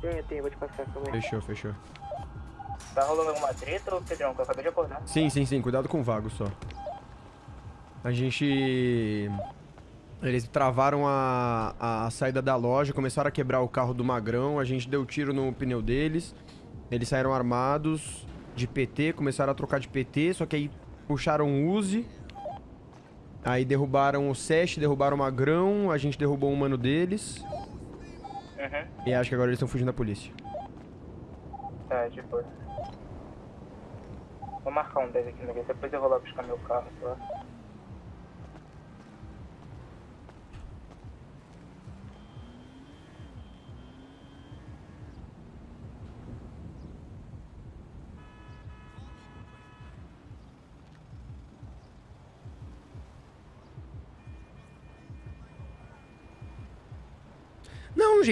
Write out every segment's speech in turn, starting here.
Tenho, tenho, vou te passar também. Fechou, fechou. Tá rolando alguma treta, ô Pedrão, que eu acabei de acordar? Sim, sim, sim. Cuidado com o vago só. A gente... Eles travaram a, a saída da loja, começaram a quebrar o carro do Magrão, a gente deu tiro no pneu deles. Eles saíram armados de PT, começaram a trocar de PT, só que aí puxaram o Uzi. Aí derrubaram o Sesh, derrubaram o Magrão, a gente derrubou um mano deles. Uhum. E acho que agora eles estão fugindo da polícia. Tá, de boa. Vou marcar um 10 aqui guia, depois eu vou lá buscar meu carro, tá?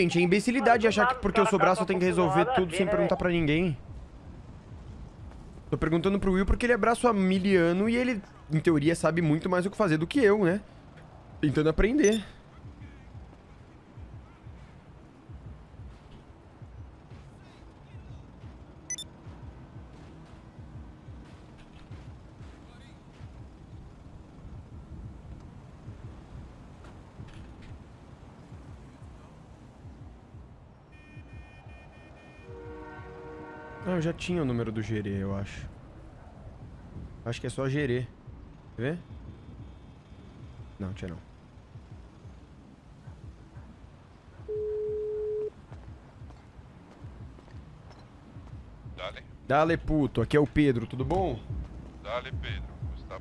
Gente, é imbecilidade achar que porque eu sou braço eu tenho que resolver a tudo sem né, perguntar pra ninguém. Tô perguntando pro Will porque ele é braço miliano e ele, em teoria, sabe muito mais o que fazer do que eu, né? Tentando aprender. Eu já tinha o número do Gerê, eu acho. Acho que é só Gerê. Quer ver? Não, tinha não. Dale, Dale, puto. Aqui é o Pedro, tudo bom? dale, Pedro. Como está?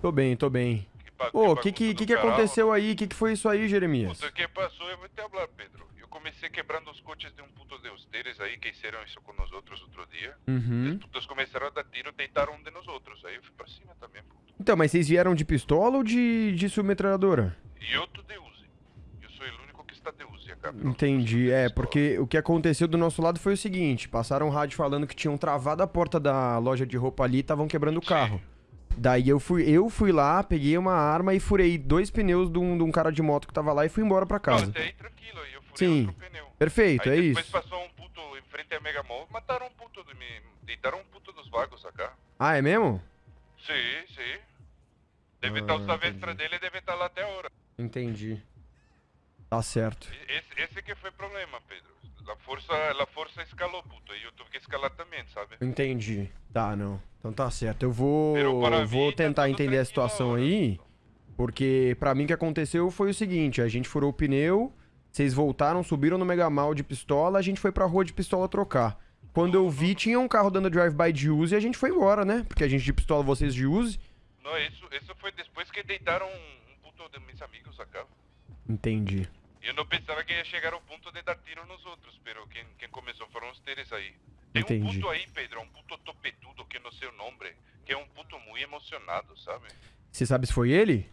Tô bem, tô bem. Ô, o que que, que que aconteceu aí? O que que foi isso aí, Jeremias? Puta, o que passou? Eu vou te falar, Pedro. Comecei quebrando os coches de um puto de ustedes aí que fizeram isso com nós outros outro dia. Uhum. Os putos começaram a dar tiro, deitaram um de nós outros. Aí eu fui pra cima também, puto. Então, mas vocês vieram de pistola ou de, de submetralhadora? E tô de Uzi. Eu sou o único que está de Uzi. Entendi, é, porque o que aconteceu do nosso lado foi o seguinte, passaram um rádio falando que tinham travado a porta da loja de roupa ali e estavam quebrando o carro. Daí eu fui, eu fui lá, peguei uma arma e furei dois pneus de um, de um cara de moto que tava lá e fui embora pra Não, casa. até aí tranquilo, aí eu furei Sim. outro pneu. Perfeito, aí é depois isso. passou um puto em frente a Megamall, mataram um puto de mim. Deitaram um puto dos vagos acá. Ah, é mesmo? Sim, sim. Deve Ah, estar o savestra dele, deve estar lá até agora. Entendi. Tá certo. Esse, esse que foi o problema, Pedro. A força, a força escalou, puto. Aí eu tive que escalar também, sabe? Entendi. Tá, não. Então tá certo. Eu vou, eu vou mim tá tentar tudo entender a situação agora. aí, porque pra mim o que aconteceu foi o seguinte, a gente furou o pneu, vocês voltaram, subiram no Mega Mal de pistola, a gente foi pra rua de pistola trocar. Quando eu vi, tinha um carro dando drive-by de use e a gente foi embora, né? Porque a gente de pistola, vocês de use. Não, isso, isso foi depois que deitaram um, um puto de meus amigos acá. Entendi. Eu não pensava que ia chegar ao ponto de dar tiro nos outros, pero quem, quem começou foram os teres aí. Tem um Entendi. puto aí, Pedro, um puto topetudo que não sei o nome, que é um puto muito emocionado, sabe? Você sabe se foi ele?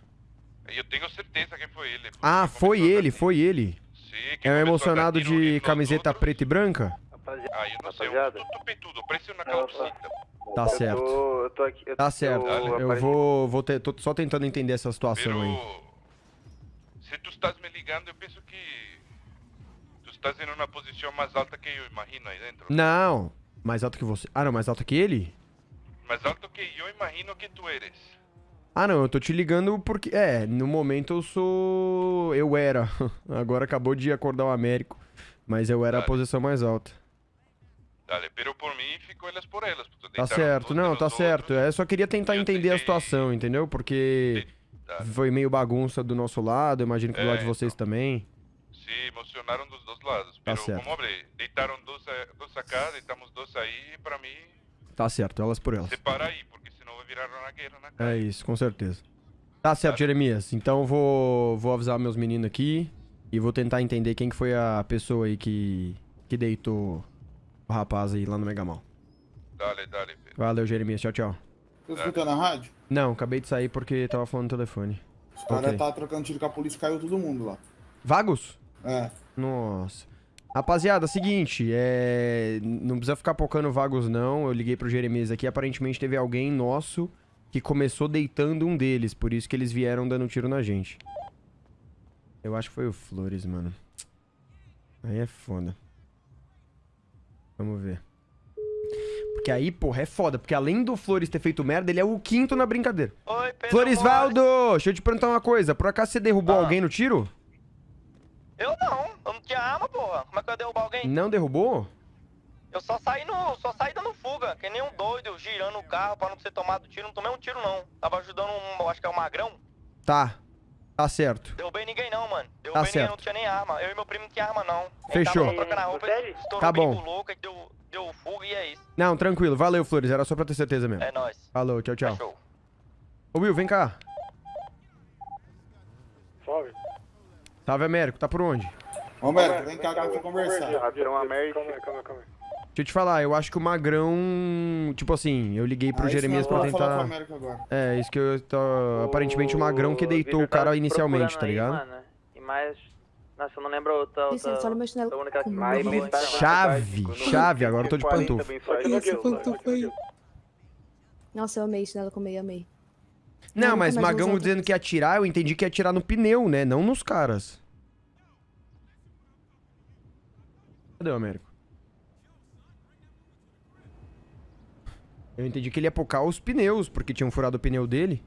Eu tenho certeza que foi ele. Ah, foi ele, foi ele. Sim, que É dar emocionado de camiseta preta e branca? Rapaziada, Ah, eu não sei, um Rapaziada. puto topetudo, parece uma Não, calcita. Tá eu certo. Tô, eu tô aqui. Eu, Tá certo. Eu apareci- vou, vou ter, tô só tentando entender essa situação aí. Pero se tu estás me ligando, eu penso que tu estás em uma posição mais alta que eu imagino aí dentro. Não, mais alto que você. Ah, não, mais alto que ele? Mais alto que eu imagino que tu eres. Ah, não, eu tô te ligando porque. É, no momento eu sou. Eu era. Agora acabou de acordar o Américo. Mas eu era a Dale. posição mais alta. Dale, pero por mim ficou elas por elas. Tá certo, não, tá outros. certo. Eu só queria tentar Eu entender a tentei- situação, entendeu? Porque Dale. foi meio bagunça do nosso lado, imagino que do É, lado de vocês então. também. Se emocionaram dos dois lados. Tá Pero certo. como falei, deitaram dois, a- dois acá, deitamos dois aí, pra mim, Tá certo, elas por elas. separa aí, porque vai virar uma guerra na É isso, com certeza. Tá certo, Jeremias. Então eu vou, vou avisar meus meninos aqui e vou tentar entender quem que foi a pessoa aí que, que deitou o rapaz aí lá no Megamal. Dale, dale, Pedro. Valeu, Jeremias. Tchau, tchau. Tá escutando a rádio? Não, acabei de sair porque tava falando no telefone. Os caras Ok. tá trocando tiro com a polícia caiu todo mundo lá. Vagos? É. Nossa. Rapaziada, seguinte, é... não precisa ficar pocando vagos não. Eu liguei pro Jeremias aqui, aparentemente teve alguém nosso que começou deitando um deles, por isso que eles vieram dando tiro na gente. Eu acho que foi o Flores, mano. Aí é foda. Vamos ver. Porque aí, porra, é foda. Porque além do Flores ter feito merda, ele é o quinto na brincadeira. Oi, Pedro. Floresvaldo! Deixa eu te perguntar uma coisa. Por acaso você derrubou Ah. alguém no tiro? Eu não, eu não tinha arma, porra. Como é que eu ia derrubar alguém? Não derrubou? Eu só saí no. só saí dando fuga, que nem um doido, girando o carro pra não ser tomado tiro. Não tomei um tiro, não. Tava ajudando um. acho que é o magrão. Tá. Tá certo. Derrubei ninguém não, mano. Derrubei ninguém, certo. não tinha nem arma. Eu e meu primo não tinha arma, não. Fechou. Ele tava trocando a roupa, Tá bom. louco, deu, deu fuga e é isso. Não, tranquilo. Valeu, Flores. Era só pra ter certeza mesmo. É nóis. Falou, tchau, tchau. Fechou. Ô, Will, vem cá. Salve. Salve, Américo. Tá por onde? Ô, Américo, vem cá que eu vou conversar. Virou uma merda. Calma aí, calma aí, calma aí. Deixa eu te falar, eu acho que o Magrão. Tipo assim, eu liguei pro Ah, Jeremias pra o tentar. Américo agora. É, isso que eu tô. Aparentemente o Magrão que deitou o cara inicialmente, tá ligado? E mais. Nossa, eu não lembro outra. outra... Licença, olha meu chinelo outra única- com Mais luvas. metade. Chave, chave, agora eu tô de pantufo. Esse pantufa aí. Nossa, eu amei chinelo com meia, amei. Não, mas usar dizendo que ia atirar, eu entendi que ia atirar no pneu, né? Não nos caras. Cadê o Américo? Eu entendi que ele ia pocar os pneus, porque tinham furado o pneu dele.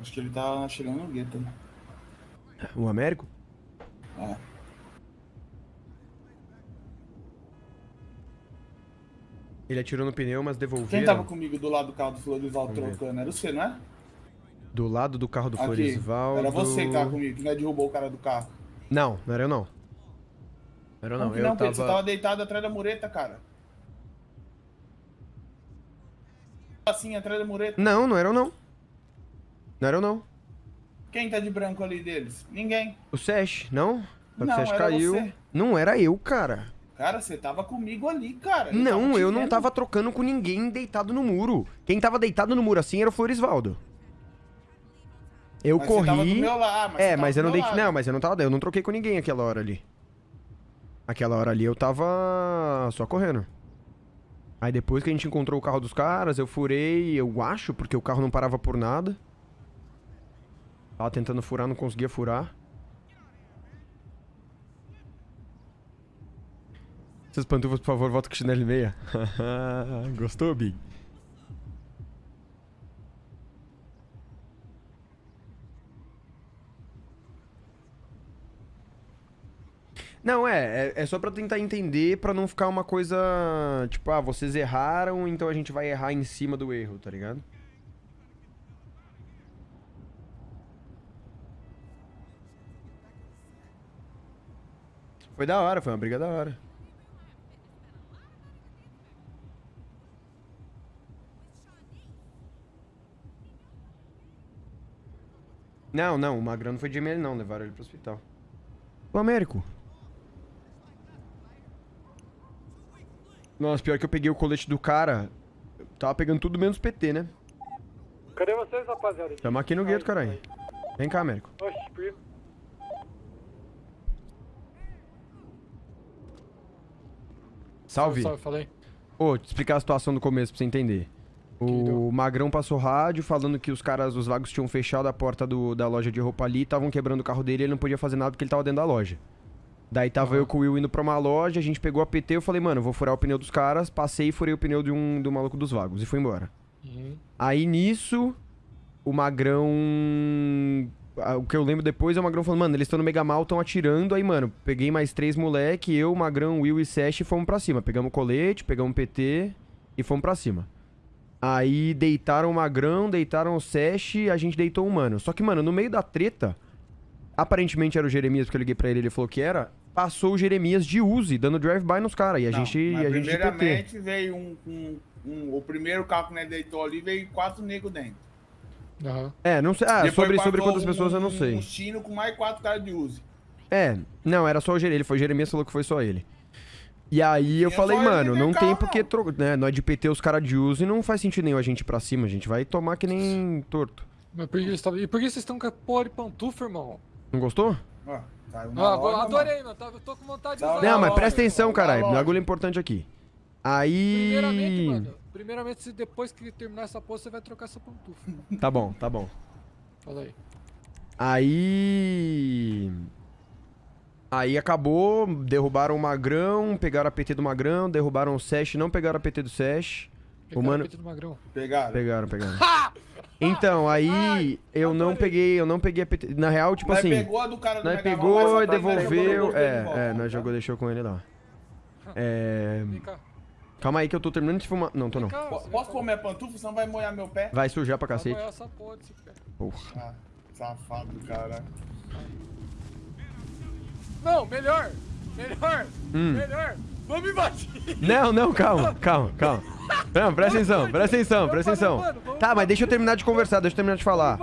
Acho que ele tá chegando no gueto. né? O Américo? É. Ele atirou no pneu, mas devolveram. Quem tava comigo do lado do carro do Florival trocando? Era você, não é? Do lado do carro do Aqui. Floresvaldo. Era você que tava comigo, que não é derrubou o cara do carro. Não, não era eu não. Não era eu não. Que Eu não, Pedro? Você tava... tava deitado atrás da mureta, cara. Assim, atrás da mureta. Não, não era eu não. Não era eu não. Quem tá de branco ali deles? Ninguém. O Sesh, não? O Não, Sesh era caiu. você. Não era eu, cara. Cara, você tava comigo ali, cara. Eu Não, tava eu não tava trocando com ninguém deitado no muro. Quem tava deitado no muro assim era o Floresvaldo. Eu Mas você tava do corri. meu lado, mas é, você tava mas eu não lado. Não, mas eu não tava. Eu não troquei com ninguém aquela hora ali. Aquela hora ali eu tava só correndo. Aí depois que a gente encontrou o carro dos caras, eu furei, eu acho, porque o carro não parava por nada. Tava tentando furar, não conseguia furar. Essas pantufas, por favor, volta com chinelo e meia. Gostou, Big? Não, é, é, é só pra tentar entender, pra não ficar uma coisa, tipo, ah, vocês erraram, então a gente vai errar em cima do erro, tá ligado? Foi da hora, foi uma briga da hora. Não, não, o Magrão não foi de ML não, levaram ele pro hospital. O Américo. Nossa, pior que eu peguei o colete do cara. eu Tava pegando tudo menos PT, né? Cadê vocês, rapaziada? Tamo aqui no gueto, caralho. Vem cá, Américo. Oxe, primo. Salve. Salve, falei. Ô, te explicar a situação do começo pra você entender. O Magrão passou rádio falando que os caras, os vagos tinham fechado a porta do- da loja de roupa ali, estavam quebrando o carro dele e ele não podia fazer nada porque ele tava dentro da loja. Daí tava eu com o Will indo pra uma loja, a gente pegou a PT, eu falei, mano, vou furar o pneu dos caras, passei e furei o pneu de um, do maluco dos vagos e fui embora. Uhum. Aí nisso, o Magrão. O que eu lembro depois é o Magrão falando, mano, eles estão no Mega Mal, estão atirando. Aí, mano, peguei mais três moleque, eu, Magrão, Will e Sesh e fomos pra cima. Pegamos colete, pegamos PT e fomos pra cima. Aí deitaram o Magrão, deitaram o Sesh, a gente deitou um mano. Só que, mano, no meio da treta, aparentemente era o Jeremias, porque eu liguei pra ele ele falou que era. Passou o Jeremias de Uzi, dando drive-by nos caras. E a Não, gente. mas E a gente de PT. primeiramente veio um, um, um- O primeiro carro que nós deitou ali veio quatro negros dentro. Aham. É, não sei. Ah, sobre, sobre quantas pessoas eu não um- sei. Um chino com mais quatro caras de Uzi. É, não, era só o Jeremias. Ele foi o Jeremias falou que foi só ele. E aí eu Tinha falei, mano, no não carro, tem porque não. tro... né, nós de PT os caras de uso e não faz sentido nenhum a gente ir pra cima, a gente vai tomar que nem torto. Mas por que eles tavam- E por que vocês estão com a porra de pantufa, irmão? Não gostou? Ó, caiu na Ah, loja, adorei, mano. Tá- Eu tô com vontade de Tá usar. não, mas loja, presta atenção, na caralho. loja. Bagulho importante aqui. Aí. Primeiramente, mano. Primeiramente, se depois que terminar essa porra, você vai trocar essa pantufa. Tá bom, tá bom. Fala aí. Aí. Aí acabou, derrubaram o Magrão, pegaram a PT do Magrão, derrubaram o Sesh, não pegaram a PT do Sesh. O Pegaram mano... o peito do magrão. Pegaram. Pegaram, pegaram. Então, aí eu não adorei. peguei, eu não peguei a PT. Na real, tipo Nós assim, pegou a do cara do nós pegou e tá- devolveu. É, é, nós tá? jogou, deixou com ele lá. É. Vem cá. Calma aí que eu tô terminando de fumar. Não, tô não. Cá, Posso pôr minha pantufa, senão vai molhar meu pé? Vai sujar pra Vai cacete. apoiar essa porra desse pé. Porra. Ah, safado, cara. Não, melhor! Melhor! Hum. Melhor! Vamos invadir! Não, não, calma, calma, calma. Não, presta atenção, presta atenção, presta atenção. Tá, mas deixa eu terminar de conversar, deixa eu terminar de falar.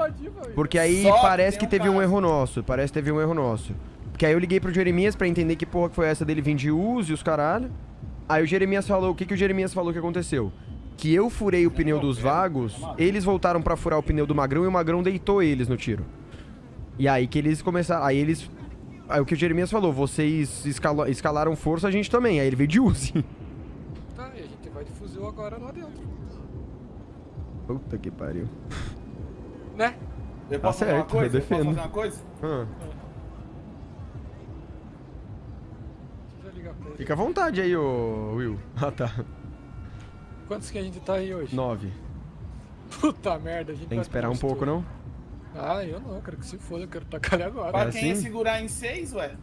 Porque aí Só parece que teve um erro nosso. Parece que teve um erro nosso. Porque aí eu liguei pro Jeremias pra entender que porra que foi essa dele vir de uso e os caralho. Aí o Jeremias falou, o que que o Jeremias falou que aconteceu? Que eu furei o pneu dos vagos, eles voltaram pra furar o pneu do Magrão e o Magrão deitou eles no tiro. E aí que eles começaram, aí eles... Aí o que o Jeremias falou, vocês escala- escalaram força, a gente também. Aí ele veio de Uzi. Tá, e a gente vai de fuzil agora lá dentro. Puta que pariu. Né? Eu Tá posso fazer uma certo, eu? Eu defendo. posso fazer uma coisa? Ah, eu fica à vontade aí, ô Will. Ah, tá. Quantos que a gente tá aí hoje? Nove. Puta merda, a gente Tem que esperar um pouco, não? Ah, eu não, eu quero que se foda, eu quero tacar ele agora. Pra É quem ia assim? segurar em seis, ué?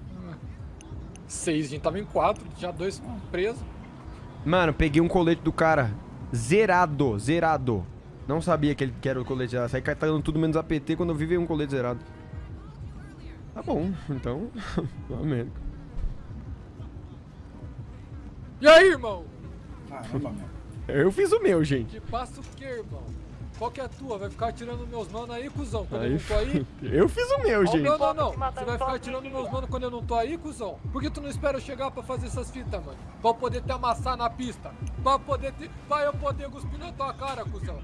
Seis, a gente tava em quatro, já dois presos. Mano, peguei um colete do cara zerado, zerado. Não sabia que ele que era o colete zerado. Saí catando tudo menos APT quando eu vi veio um colete zerado. Tá bom, então. Amém. E aí, irmão? Caramba, meu. Eu fiz o meu, gente. Que passa o quê, irmão? Qual que é a tua? Vai ficar atirando meus manos aí, cuzão? Quando eu Aí, não tô aí? eu fiz o meu, Ó, gente. não, não, não. Você vai ficar atirando meus manos quando eu não tô aí, cuzão? Por que tu não espera eu chegar pra fazer essas fitas, mano? Pra eu poder te amassar na pista. Pra poder te... Pra eu poder cuspir na tua cara, cuzão.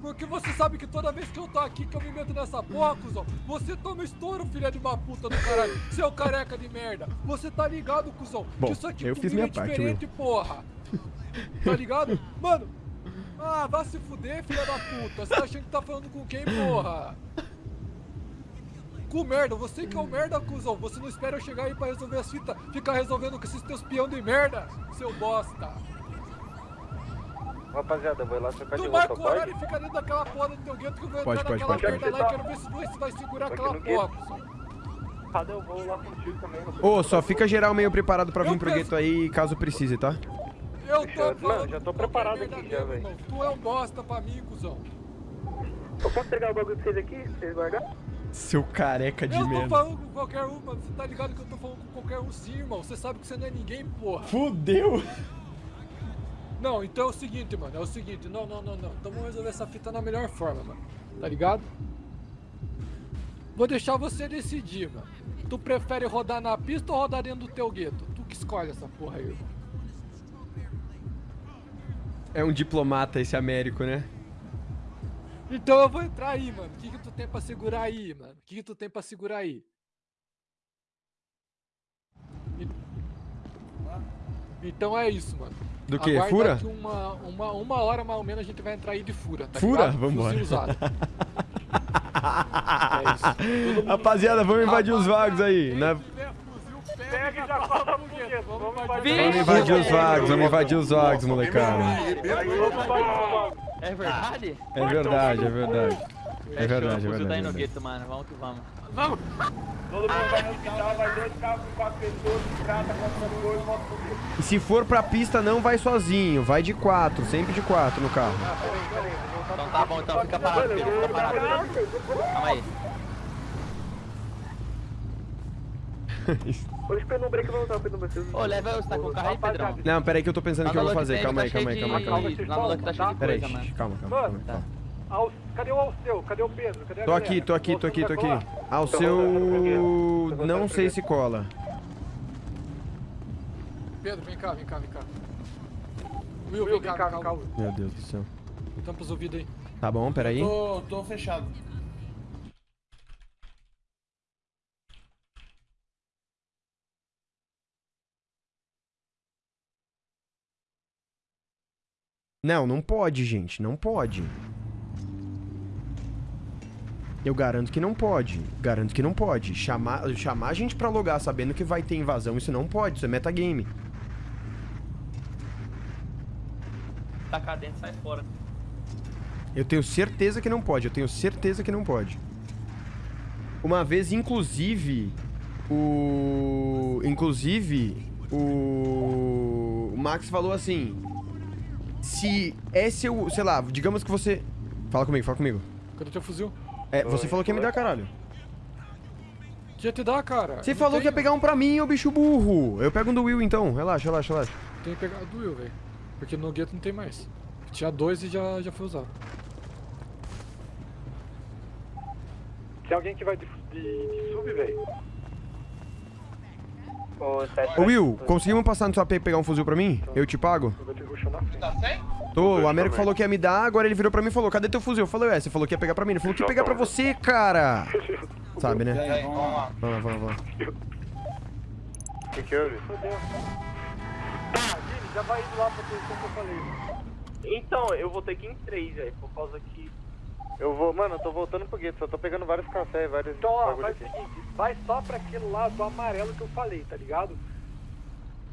Porque você sabe que toda vez que eu tô aqui, que eu me meto nessa porra, cuzão, você toma estouro, filha de uma puta do caralho. Seu careca de merda. Você tá ligado, cuzão? Bom, que isso aqui eu fiz minha é parte, diferente, porra. Tá ligado? Mano, ah, vai se fuder, filha da puta. Você tá achando que tá falando com quem, porra? Com merda, você que é o merda, cuzão. Você não espera eu chegar aí pra resolver as fitas, ficar resolvendo com esses teus peão de merda, seu bosta. Rapaziada, eu vou lá trocar de Tu roupa, marca o pode? horário e fica dentro daquela porra do teu gueto que eu vou Pode, entrar pode, naquela pode, merda pode. lá e quero ver se você vai segurar aquela porra, cuzão. Cadê eu vou lá contigo também? Ô, só fica geral meio preparado pra vir Eu pro penso- gueto aí, caso precise, tá? Eu Deixa tô eu- falando não, já tô preparado merda aqui já, mesmo, velho. Tu é um bosta pra mim, cuzão. Eu posso entregar o bagulho pra vocês aqui? pra Vocês guardarem? Seu careca de Eu tô merda. falando com qualquer um, mano. Você tá ligado que eu tô falando com qualquer um sim, irmão. Você sabe que você não é ninguém, porra. Fudeu! Não, então é o seguinte, mano. É o seguinte. Não, não, não, não. Então vamos resolver essa fita na melhor forma, mano. Tá ligado? Vou deixar você decidir, mano. Tu prefere rodar na pista ou rodar dentro do teu gueto? Tu que escolhe essa porra aí, irmão. É um diplomata esse Américo, né? Então eu vou entrar aí, mano. O que, que tu tem pra segurar aí, mano? O que, que tu tem pra segurar aí? Então é isso, mano. Do que? Aguarda Fura? que uma, uma, uma hora mais ou menos a gente vai entrar aí de fura, tá Fura? ligado? Vambora. Fuzil usado. é isso. Rapaziada, vamos invadir os vagos aí. Né? Pega e já. Vamos invadir. Vamos invadir os vagos, vamos invadir os vagos, molecada. É verdade? É verdade, é verdade. É verdade, é verdade. aí no verdade. gueto, mano. Vamos que vamos. Todo mundo vai no hospital, vai dois carros com quatro pessoas, trata, qualquer coisa, volta pro. E se for pra pista, não vai sozinho, vai de quatro, sempre de quatro no carro. Então tá bom, então fica parado, Pedro. Fica parado. Calma aí. Hoje o Pedro break não usar o Pedro Break. Ô, leva, você tá com o carro aí, Pedrão? Não, peraí que eu tô pensando o que eu vou fazer. Calma aí, calma aí, calma aí, calma aí. Tá de Peraí, coisa, mano. calma, calma, calma. calma. Cadê o Alceu? Cadê o Pedro? Cadê a Tô aqui, tô aqui, tô aqui, tô aqui. Ah, o seu... Não sei se cola. Pedro, vem cá, vem cá, vem cá. Will, vem cá, vem cá. Meu Deus do céu. Tampa os ouvidos aí. Tá bom, peraí. Tô, tô fechado. Não, não pode, gente, não pode. Eu garanto que não pode. Garanto que não pode. Chamar, chamar a gente pra logar sabendo que vai ter invasão, isso não pode. Isso é metagame. Tacar dentro e sai fora. Eu tenho certeza que não pode. Eu tenho certeza que não pode. Uma vez, inclusive, o... Inclusive, o... o Max falou assim... Se é seu... Sei lá, digamos que você... Fala comigo, fala comigo. Cadê teu fuzil? É, você falou que ia me dar, caralho. Que ia te dar, cara? Você falou que ia pegar um pra mim, ô bicho burro. Eu pego um do Will, então. Relaxa, relaxa, relaxa. Tem que pegar do Will, velho. Porque no gueto não tem mais. Tinha dois e já, já foi usado. Tem alguém que vai de, de, de sub, velho? Ô, Will, conseguimos passar no seu AP e pegar um fuzil pra mim? Eu te pago? Eu vou te ruxar na frente. Tá sem? Tô, o Américo falou que ia me dar, agora ele virou pra mim e falou, cadê teu fuzil? Eu falei, ué, você falou que ia pegar pra mim. Ele falou que ia pegar pra você, cara. Sabe, né? Aí, vamos lá. Vamos lá, vamos lá. O que que houve? Tá, Vini, já vai indo lá pra posição que eu falei. Então, eu vou ter que ir em três, velho, por causa que... Eu vou, mano, eu tô voltando pro gueto, só tô pegando vários cafés, vários Então, ó, faz o seguinte, vai só pra aquele lado amarelo que eu falei, tá ligado?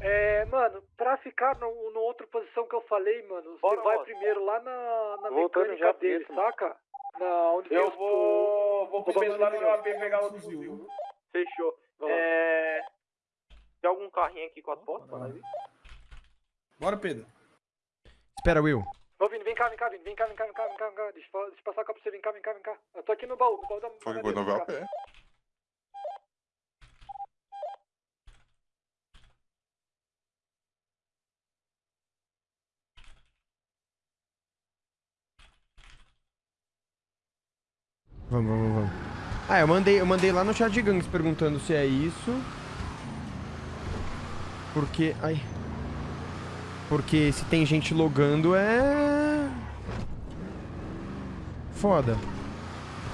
É, mano, pra ficar no, no outra posição que eu falei, mano, você Bora, vai Otto. primeiro lá na, na mecânica já pro dele, gueto. saca? Na, onde Eu vou- vou os começar bagulho no de AP pegar outro fuzil. Fechou. Vai lá. É... Tem algum carrinho aqui pra nós ir? Bora, Pedro. Espera, Will. Ô, Vini, vem cá, vem cá, Vini, vem cá, vem cá, vem cá, vem cá, vem cá. Deixa, deixa eu passar a copa pra você, vem cá, vem cá, vem cá. Eu tô aqui no baú, no baú da Foi da quando mesa, vai vem a cá. pé. Vamos, vamos, vamos. Ah, eu mandei, eu mandei lá no chat de gangues perguntando se é isso. Porque. Ai. Porque se tem gente logando é. Foda.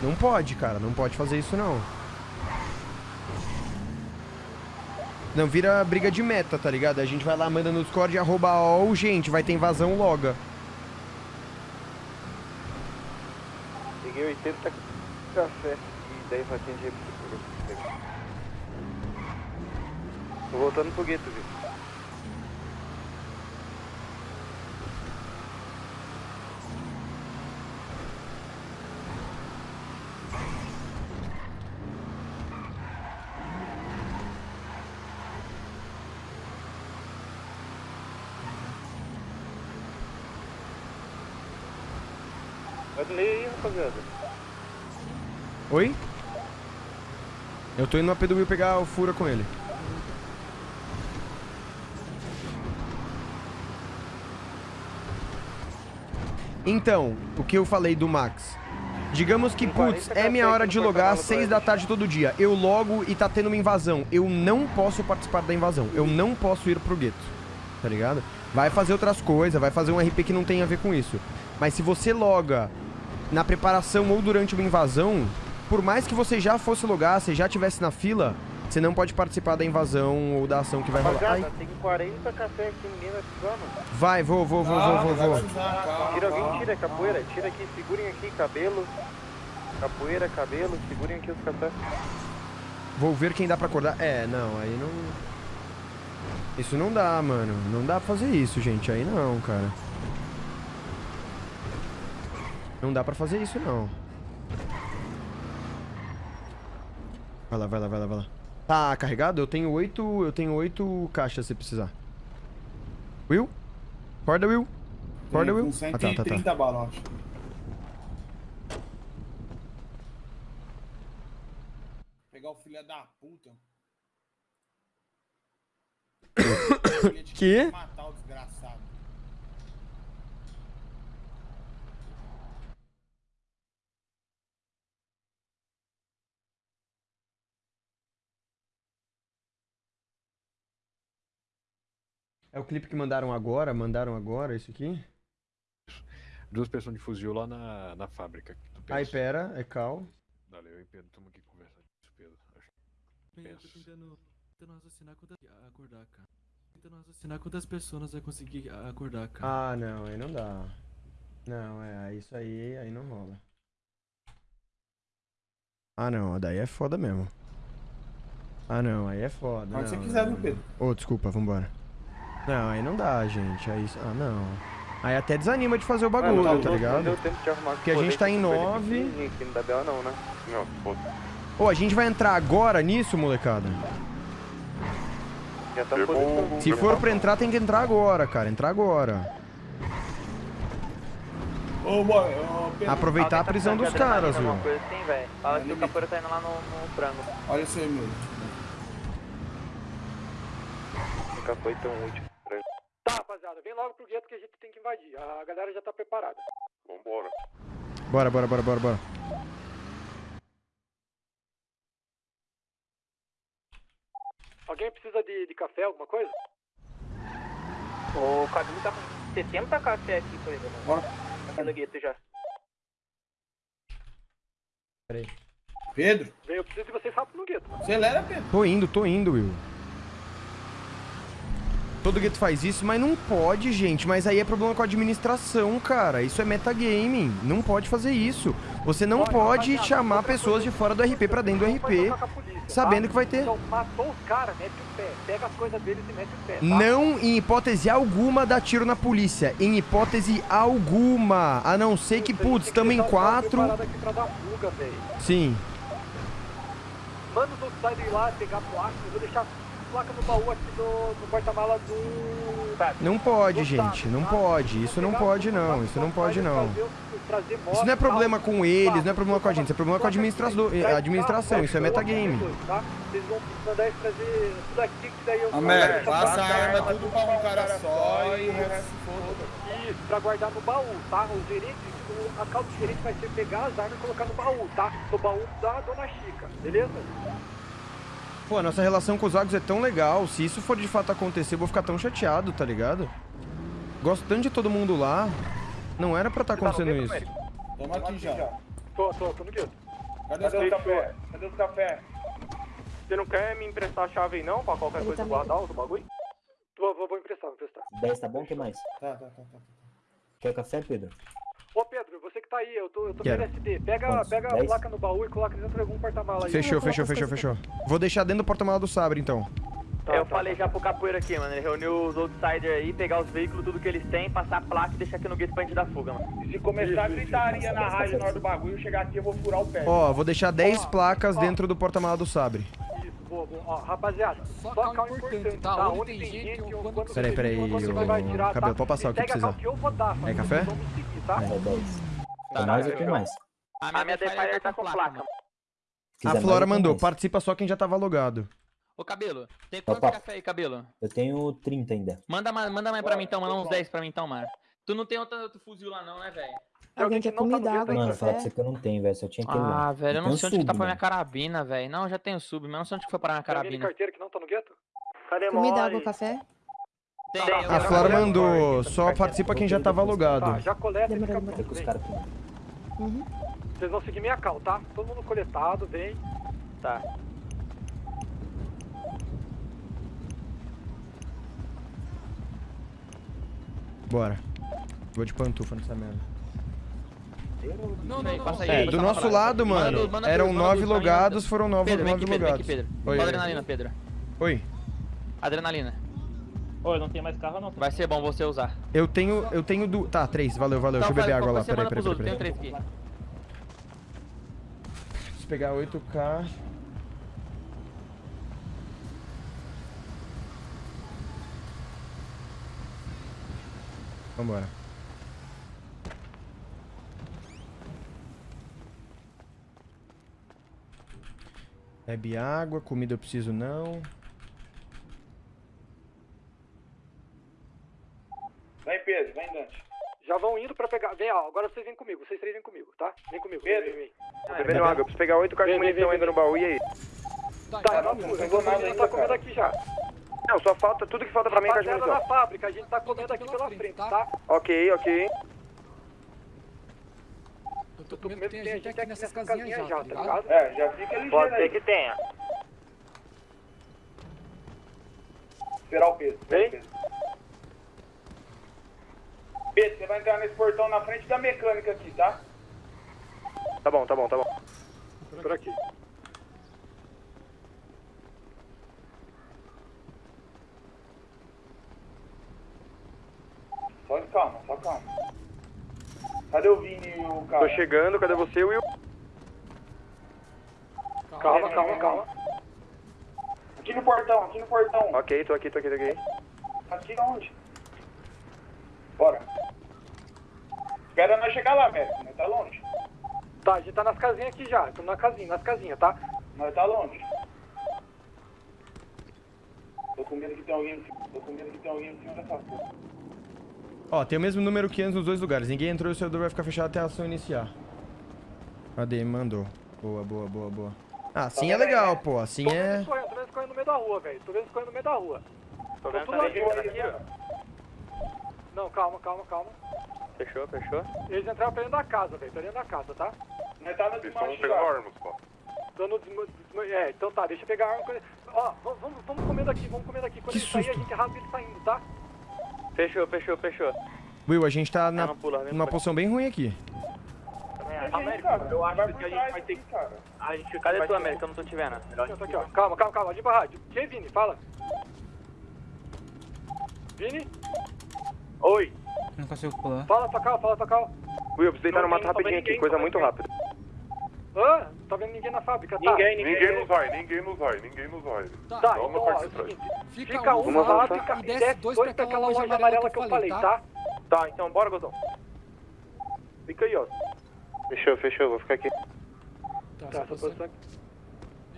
Não pode, cara. Não pode fazer isso, não. Não vira briga de meta, tá ligado? A gente vai lá, manda no Discord, arroba all, gente, vai ter invasão, loga. Peguei 80 café e 10 latinhas de refri. Tô voltando pro gueto, viu? Vai do meio aí, rapaziada. Oi? Eu tô indo do Will pegar o fura com ele. Então, o que eu falei do Max? Digamos que, putz, é minha hora de logar às 6 da tarde todo dia. Eu logo e tá tendo uma invasão. Eu não posso participar da invasão. Eu não posso ir pro gueto. Tá ligado? Vai fazer outras coisas, vai fazer um RP que não tem a ver com isso. Mas se você loga na preparação ou durante uma invasão, por mais que você já fosse logar, você já estivesse na fila, você não pode participar da invasão ou da ação que vai rolar. Ai, tem 40 café aqui, ninguém vai precisar, mano. vai, vou, vou, vou, vou, vou, vou. Tira alguém, tira capoeira, tira aqui, segurem aqui, cabelo. Capoeira, cabelo, segurem aqui os cafés. Vou ver quem dá pra acordar. É, não, aí não. Isso não dá, mano. Não dá pra fazer isso, gente. Aí não, cara. Não dá pra fazer isso, não. Vai lá, vai lá, vai lá, vai lá. Tá carregado? Eu tenho oito. Eu tenho oito caixas se precisar. Will? Acorda, Will. Acorda, Will. Com Ah, tá, tá, tá. 130 balas, acho. Pegar o filho da puta. Que? É o clipe que mandaram agora? Mandaram agora, isso aqui? Duas pessoas de fuzil lá na, na fábrica. Ai, pensa? pera, é cal. Dale, eu e Pedro estamos aqui conversando isso, Pedro. Acho que Eu tô tentando, tentando raciocinar quantas... acordar, cara. Tentando raciocinar quantas pessoas vai conseguir acordar, cara. Ah, não, aí não dá. Não, é, isso aí, aí não rola. Ah, não. Daí é foda mesmo. Ah, não. Aí é foda. Pode não, se quiser, não, Pedro? Ô, desculpa, vambora. Não, aí não dá, gente. Aí... Ah, não. Aí até desanima de fazer o bagulho, Mano, tá não ligado? deu tempo de arrumar Porque a gente tá em colete, nove. pequenininho aqui, Não dá BO não, né? Não, foda. Ô, a gente vai entrar agora nisso, molecada? Já tá podendo... Se for pra entrar, tem que entrar agora, cara. Entrar agora. Ô, boy, ô, Pedro. Aproveitar a prisão dos caras, viu? Assim. Fala que o capoeira tá indo lá no, no frango. Olha isso aí, meu. Nunca foi tão útil. Tá, rapaziada, vem logo pro gueto que a gente tem que invadir. A galera já tá preparada. Vambora. Bora, bora, bora, bora, bora. Alguém precisa de, de café, alguma coisa? O Cabelo tá com 70 café aqui com ele, mano. Bora. Aqui no gueto já. Peraí. Pedro, Vem, eu preciso de vocês rápido no gueto, mano. acelera, Pedro. Tô indo, tô indo, Will. Todo gueto faz isso, mas não pode, gente. Mas aí é problema com a administração, cara. Isso é metagaming. Não pode fazer isso. Você não Olha, pode chamar pessoas de fora do RP pra dentro do vai RP, polícia, sabendo tá? que vai ter. Então, matou os caras, mete o pé. Pega as coisas deles e mete o pé, tá? Não, em hipótese alguma, dá tiro na polícia. Em hipótese alguma. A não ser que, putz, tem tamo em quatro. fuga. Sim. Manda os outros ir lá pegar placa. Eu vou deixar placa no baú aqui do, do porta-mala do... Não pode, do gente. Não tá? pode. Isso Vou não pode, não. Isso não pode, não. Isso não é problema com eles, não é problema com a gente. Isso é problema com a Placa aqui, administrador, traz administração. Isso é traz metagame. qualquer coisa, tá? Vocês vão mandar eles trazer tudo aqui, que daí eu... Américo, passa a arma tudo pra um cara só e o resto se foda. Isso, pra guardar no baú, tá? O gerente, o, a calça do gerente vai ser pegar as armas e colocar no baú, tá? No baú da Dona Chica, beleza? Pô, a nossa relação com os Vagos é tão legal. Se isso for de fato acontecer, eu vou ficar tão chateado, tá ligado? Gosto tanto de todo mundo lá. Não era pra estar acontecendo isso. Toma aqui já. Tô, tô, tô no gueto. Cadê os café? Cadê os café? Você não quer me emprestar a chave aí não? Pra qualquer Ele coisa tá guardar o bagulho? Vou, vou, vou emprestar, vou emprestar. 10 tá bom? O que mais? Tá, tá, tá, tá. Quer café, Pedro? Ô Pedro, você que tá aí, eu tô, eu tô Quero. no LSD. Pega, Quantos? pega a Dez? placa no baú e coloca dentro de algum porta-mala aí. Fechou, fechou, fechou, fechou. Vou deixar dentro do porta-mala do Sabre, então. Tá, eu tá, falei já pro capoeira aqui, mano. Ele reuniu os outsiders aí, pegar os veículos, tudo que eles têm, passar a placa e deixar aqui no gueto pra gente dar fuga, mano. Se começar a gritaria na rádio na hora do bagulho, eu chegar aqui eu vou furar o pé. Ó, vou deixar 10 Ó, placas ó. dentro do porta-mala do Sabre. Boa, boa. Ó, rapaziada, Só só carro importante, importante, tá? tá? Onde Onde tem gente, gente, quando Peraí, você- peraí, tirar, Cabelo, tá? pode passar o que precisar. cal que eu vou dar, É café? tá? É 10. Tá, mais ou tem mais? A minha Defire tá com placa, A Flora mandou, mais. participa só quem já tava logado. Ô, Cabelo, tem Opa. quanto café aí, Cabelo? Eu tenho 30 ainda. Manda, mais- manda mais pra mim então, manda uns 10 pra mim então, mano. Tu não tem outro, outro fuzil lá não, né, velho? Alguém quer que não tá comida, água, Mano, falar pra você que eu não tenho, velho. Só tinha aquele lá. Ah, velho, eu não sei onde que tá sub, pra minha carabina, velho. Não, já tenho sub, mas não sei onde que foi parar minha Tem carabina. carteira que não tá no gueto? Cadê Comida, água, café? Tem, Tá, eu- A eu- Flora eu- mandou, só participa quem já tava Tá, logado. já coleta e fica. Tem que pronto. Uhum. Vocês vão seguir minha cal, tá? Todo mundo coletado, vem. Tá. Bora. Vou de pantufa nessa merda. Não, não, não. Passa aí, É, do nosso lado, Manda mano, duas, manda eram manda nove mim, logados, manda. foram nove, Pedro, nove aqui, Pedro, vem aqui, logados. Pedro. Oi, oi. adrenalina, Pedro? Oi. Adrenalina. Ô, não tem mais carro não. Vai ser bom você usar. Eu tenho, eu tenho du... Tá, três, valeu, valeu. Deixa eu beber faz- água lá, peraí, manda peraí, peraí. Tem três aqui. Preciso pegar 8k. Vambora. Bebe água, comida eu preciso não. Vem, Pedro, vem, Dante. Já vão indo pra pegar. Vem, ó, agora vocês vêm comigo, vocês três vêm comigo, tá? Vem comigo. Pedro. Vem. Tô bebendo água, eu preciso pegar 8 cartas de Vem, vem, munição vem, ainda no baú, e aí? Tá, Tá, não, não não, não, tá comendo aqui já. Não, só falta tudo que falta pra mim com a de munição. na fábrica, a gente tá comendo aqui pela frente, tá? Ok, ok. Eu tô Tô com medo que tem gente aqui nessas casinhas já, tá ligado? É, já fica ligeiro Pode ser que tenha. Esperar o esperar Vem. o Pedro. Pedro, você vai entrar nesse portão na frente da mecânica aqui, tá? Tá bom, tá bom, tá bom. Por aqui. Só calma, só calma. Cadê o Vini e o cara? Tô chegando, cadê você, Will? Calma, calma, calma. Aqui no portão, aqui no portão. Ok, tô aqui, tô aqui, tô aqui. Aqui onde? Bora. Espera nós chegar lá, velho. Nós tá longe. Tá, a gente tá nas casinhas aqui já. Estamos na casinha, nas casinhas, tá? Nós tá longe. Tô com medo que tem alguém, tô com medo que tem alguém em cima dessa porra. Ó, tem o mesmo número que antes nos dois lugares. Ninguém entrou e o servidor vai ficar fechado até a ação iniciar. Cadê? Me mandou. Boa, boa, boa, boa. Ah, assim é legal, pô. Assim Tô é... tô vendo eles correndo no meio da rua, velho. Tô vendo eles correndo no meio da rua. Tô vendo aqui, aqui, ó. Não, calma, calma, calma. Fechou, fechou. Eles entraram pra dentro da casa, velho. Pra dentro da casa, tá? Nós tá no desmanche estão pegando já. armas, pô. Tô no desma... É, então tá, deixa eu pegar a arma. Ó, vamos, vamos comendo aqui, vamos comendo aqui. Quando Que ele sair, a susto. gente rasga ele saindo, tá? Fechou, fechou, fechou. Will, a gente tá na... não pula, numa posição bem ruim aqui. América, cara. Eu acho que a gente vai ter que... A gente, cadê tu, América? Eu não tô te vendo. Melhor aqui, ó. Calma, calma, calma. Limpa a rádio. Quem, Vini? Fala. Vini? Oi. Não consigo pular. Fala, Tocal, fala, Tocal. Will, eu preciso deitar no mato rapidinho aqui, coisa muito rápida. Hã? Tá vendo ninguém na fábrica, tá? Ninguém, ninguém. Ninguém nos vai, ninguém nos vai, ninguém nos vai. Tá, Dá então, uma ó, é o seguinte. Fica, Fica um na fábrica e desce dois dois pra aquela loja amarela que eu falei, tá? Tá, então bora, Gozão. Fica aí, ó. Fechou, fechou, vou ficar aqui. Tá, Tá, essa só posição aqui.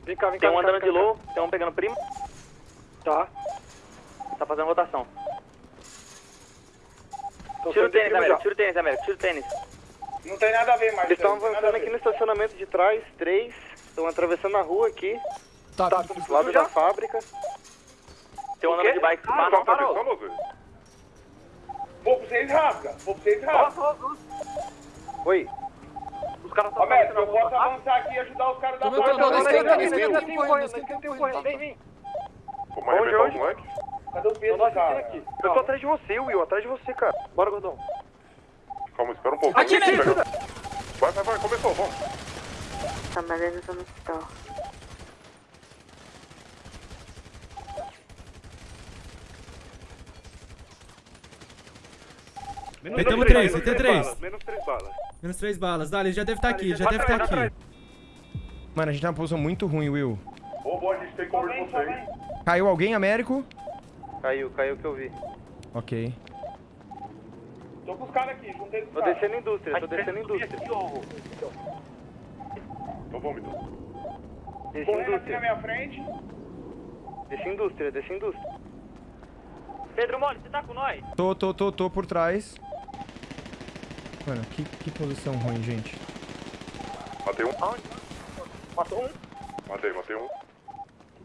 Vem cá, vem cá. Tem um andando de low, tem um pegando primo. Tá. Tá fazendo rotação. Tira o tênis, já. tira o tênis, América, tira o tênis. Não tem nada a ver, Marcelo. Eles estão não avançando aqui no estacionamento de trás, três. Estão atravessando a rua aqui, Tá, Tá, do lado já? da fábrica. Tem um O andando de bike. Ah, não, parou. Zé? Vou pra vocês rasga. Vou pra vocês rasga. Oi. Os caras estão América, eu posso avançar aqui e ajudar os caras da na Não, não, não, não, tem correndo, correndo, tem tem tem correndo. Vem, vem. Vamos arrebentar onde? os moleques? Cadê o peso, cara? Eu tô atrás de você, Will, atrás de você, cara. Bora, Gordão. Calma, espera um pouco. Aqui, pegar. Vai, vai, vai, começou, vamos. Tá, mas ainda tô no hospital. Metemos três, metemos três. Menos três balas. Menos três balas. Dali, ele já deve estar aqui, já deve estar aqui. Mano, a gente tá numa posição muito ruim, Will. Ô, bom, a gente tem cover de vocês. Caiu alguém, Américo? Caiu, caiu que eu vi. Ok. Tô com os caras aqui, juntei com os Tô caras. descendo indústria, tô descendo indústria. Vamos, então. Desci Correndo aqui na minha frente. Desci indústria, desci indústria. Pedro Mole, você tá com nós? Tô, tô, tô, tô por trás. Mano, que, que posição ruim, gente. Matei um. Matou um. Matei, matei um.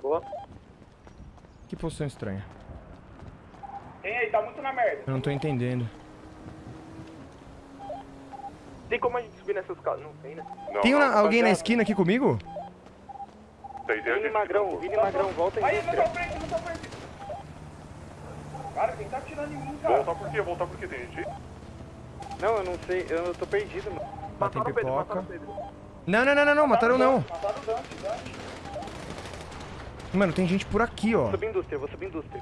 Boa. Que posição estranha. Tem aí, tá muito na merda. Eu não tô entendendo. Tem como a gente subir nessas casas? Não tem, né? Não, Tem não, uma- alguém na esquina aqui comigo? Tem, tem Vini. Magrão, Vini Magrão, volta Aí, em não tô frente, não tô frente. Cara, quem tá atirando em mim, cara? Voltar por quê? Voltar por quê? Tem gente? Não, eu não sei, eu tô perdido, mano. Matem Mataram o Pedro, pipoca. mataram o Pedro. Não, não, não, não, não, mataram não. Mataram o Dante, Dante. Mano, tem gente por aqui, ó. Vou subir indústria, vou subir indústria.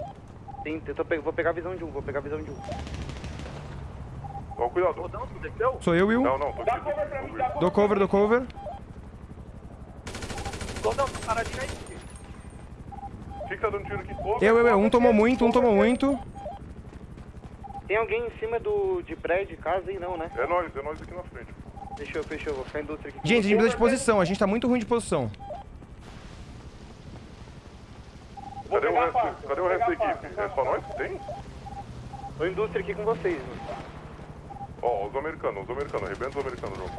Tem, eu tô vou pegar a visão de um, vou pegar a visão de um. Ó, cuidado. Rodão, tu desceu? Sou eu, Will. Não, não, tô Dá aqui. cover pra mim, dá cover. Dou cover, dou cover. Rodão, tá paradinho aí. O que tá dando tiro aqui? Ô, Eu, eu, eu. Um Cover tomou muito, um cover tomou muito. Tem alguém em cima do, de prédio, casa aí não, né? É nós, é nós aqui na frente. Fechou, fechou, vou ficar indústria aqui. Gente, a gente precisa de posição. A gente tá muito ruim de posição. Vou Cadê o resto? Cadê o resto da equipe? É só nós que tem? Tô indústria aqui com vocês, mano. Ó, os americanos, os americanos, arrebenta os americanos, João.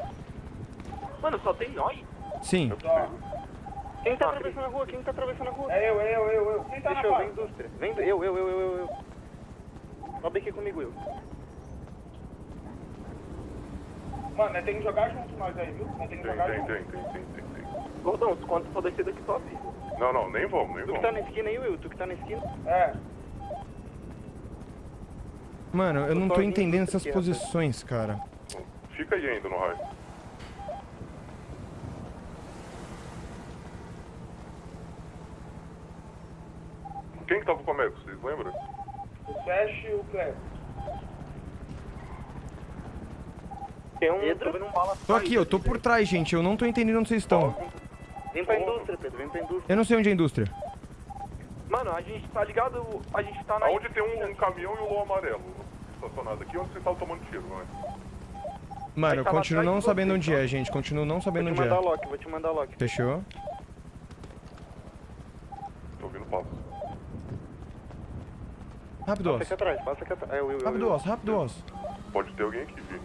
Mano, só tem nós? Sim. Quem tá atravessando a rua? Quem tá atravessando a rua? É eu, é eu, é eu, eu. Quem tá na Fechou, vem faca? indústria. Vem, eu, eu, eu, eu, eu, eu. Sobe aqui comigo, eu. Mano, nós temos que jogar junto nós aí, viu? Nós temos que Tem, jogar tem, junto. tem, tem, tem, tem, tem. Gordão, quando for descer daqui, sobe. Não, não, nem vamos, nem Tu que tá vamos. na esquina aí, Will, tu que tá na esquina. É. Mano, eu, não tô entendendo essas posições, cara. Fica aí ainda no raio. Quem que tava com a Mega, vocês lembram? O Flash e o Clef. Tem um Pedro? Tô, tô aqui, eu tô por trás, gente. Eu não tô entendendo onde vocês estão. Vem pra indústria, Pedro. Vem pra indústria. Eu não sei onde é a indústria. Mano, a gente tá ligado? A gente tá na... Onde tem um, um caminhão e um lom amarelo estacionado aqui, onde vocês estavam tomando tiro, não é? Mano, eu tava continuo não sabendo você, onde é, gente. Continuo não Vou sabendo te onde mandar é. lock, vou te mandar lock. Fechou? Tô ouvindo passo. Rápido, Passa Oz. aqui atrás, passa aqui atrás. É, eu, eu, Rápido. Oz. Rápido, Oz. Pode ter alguém aqui, Vi.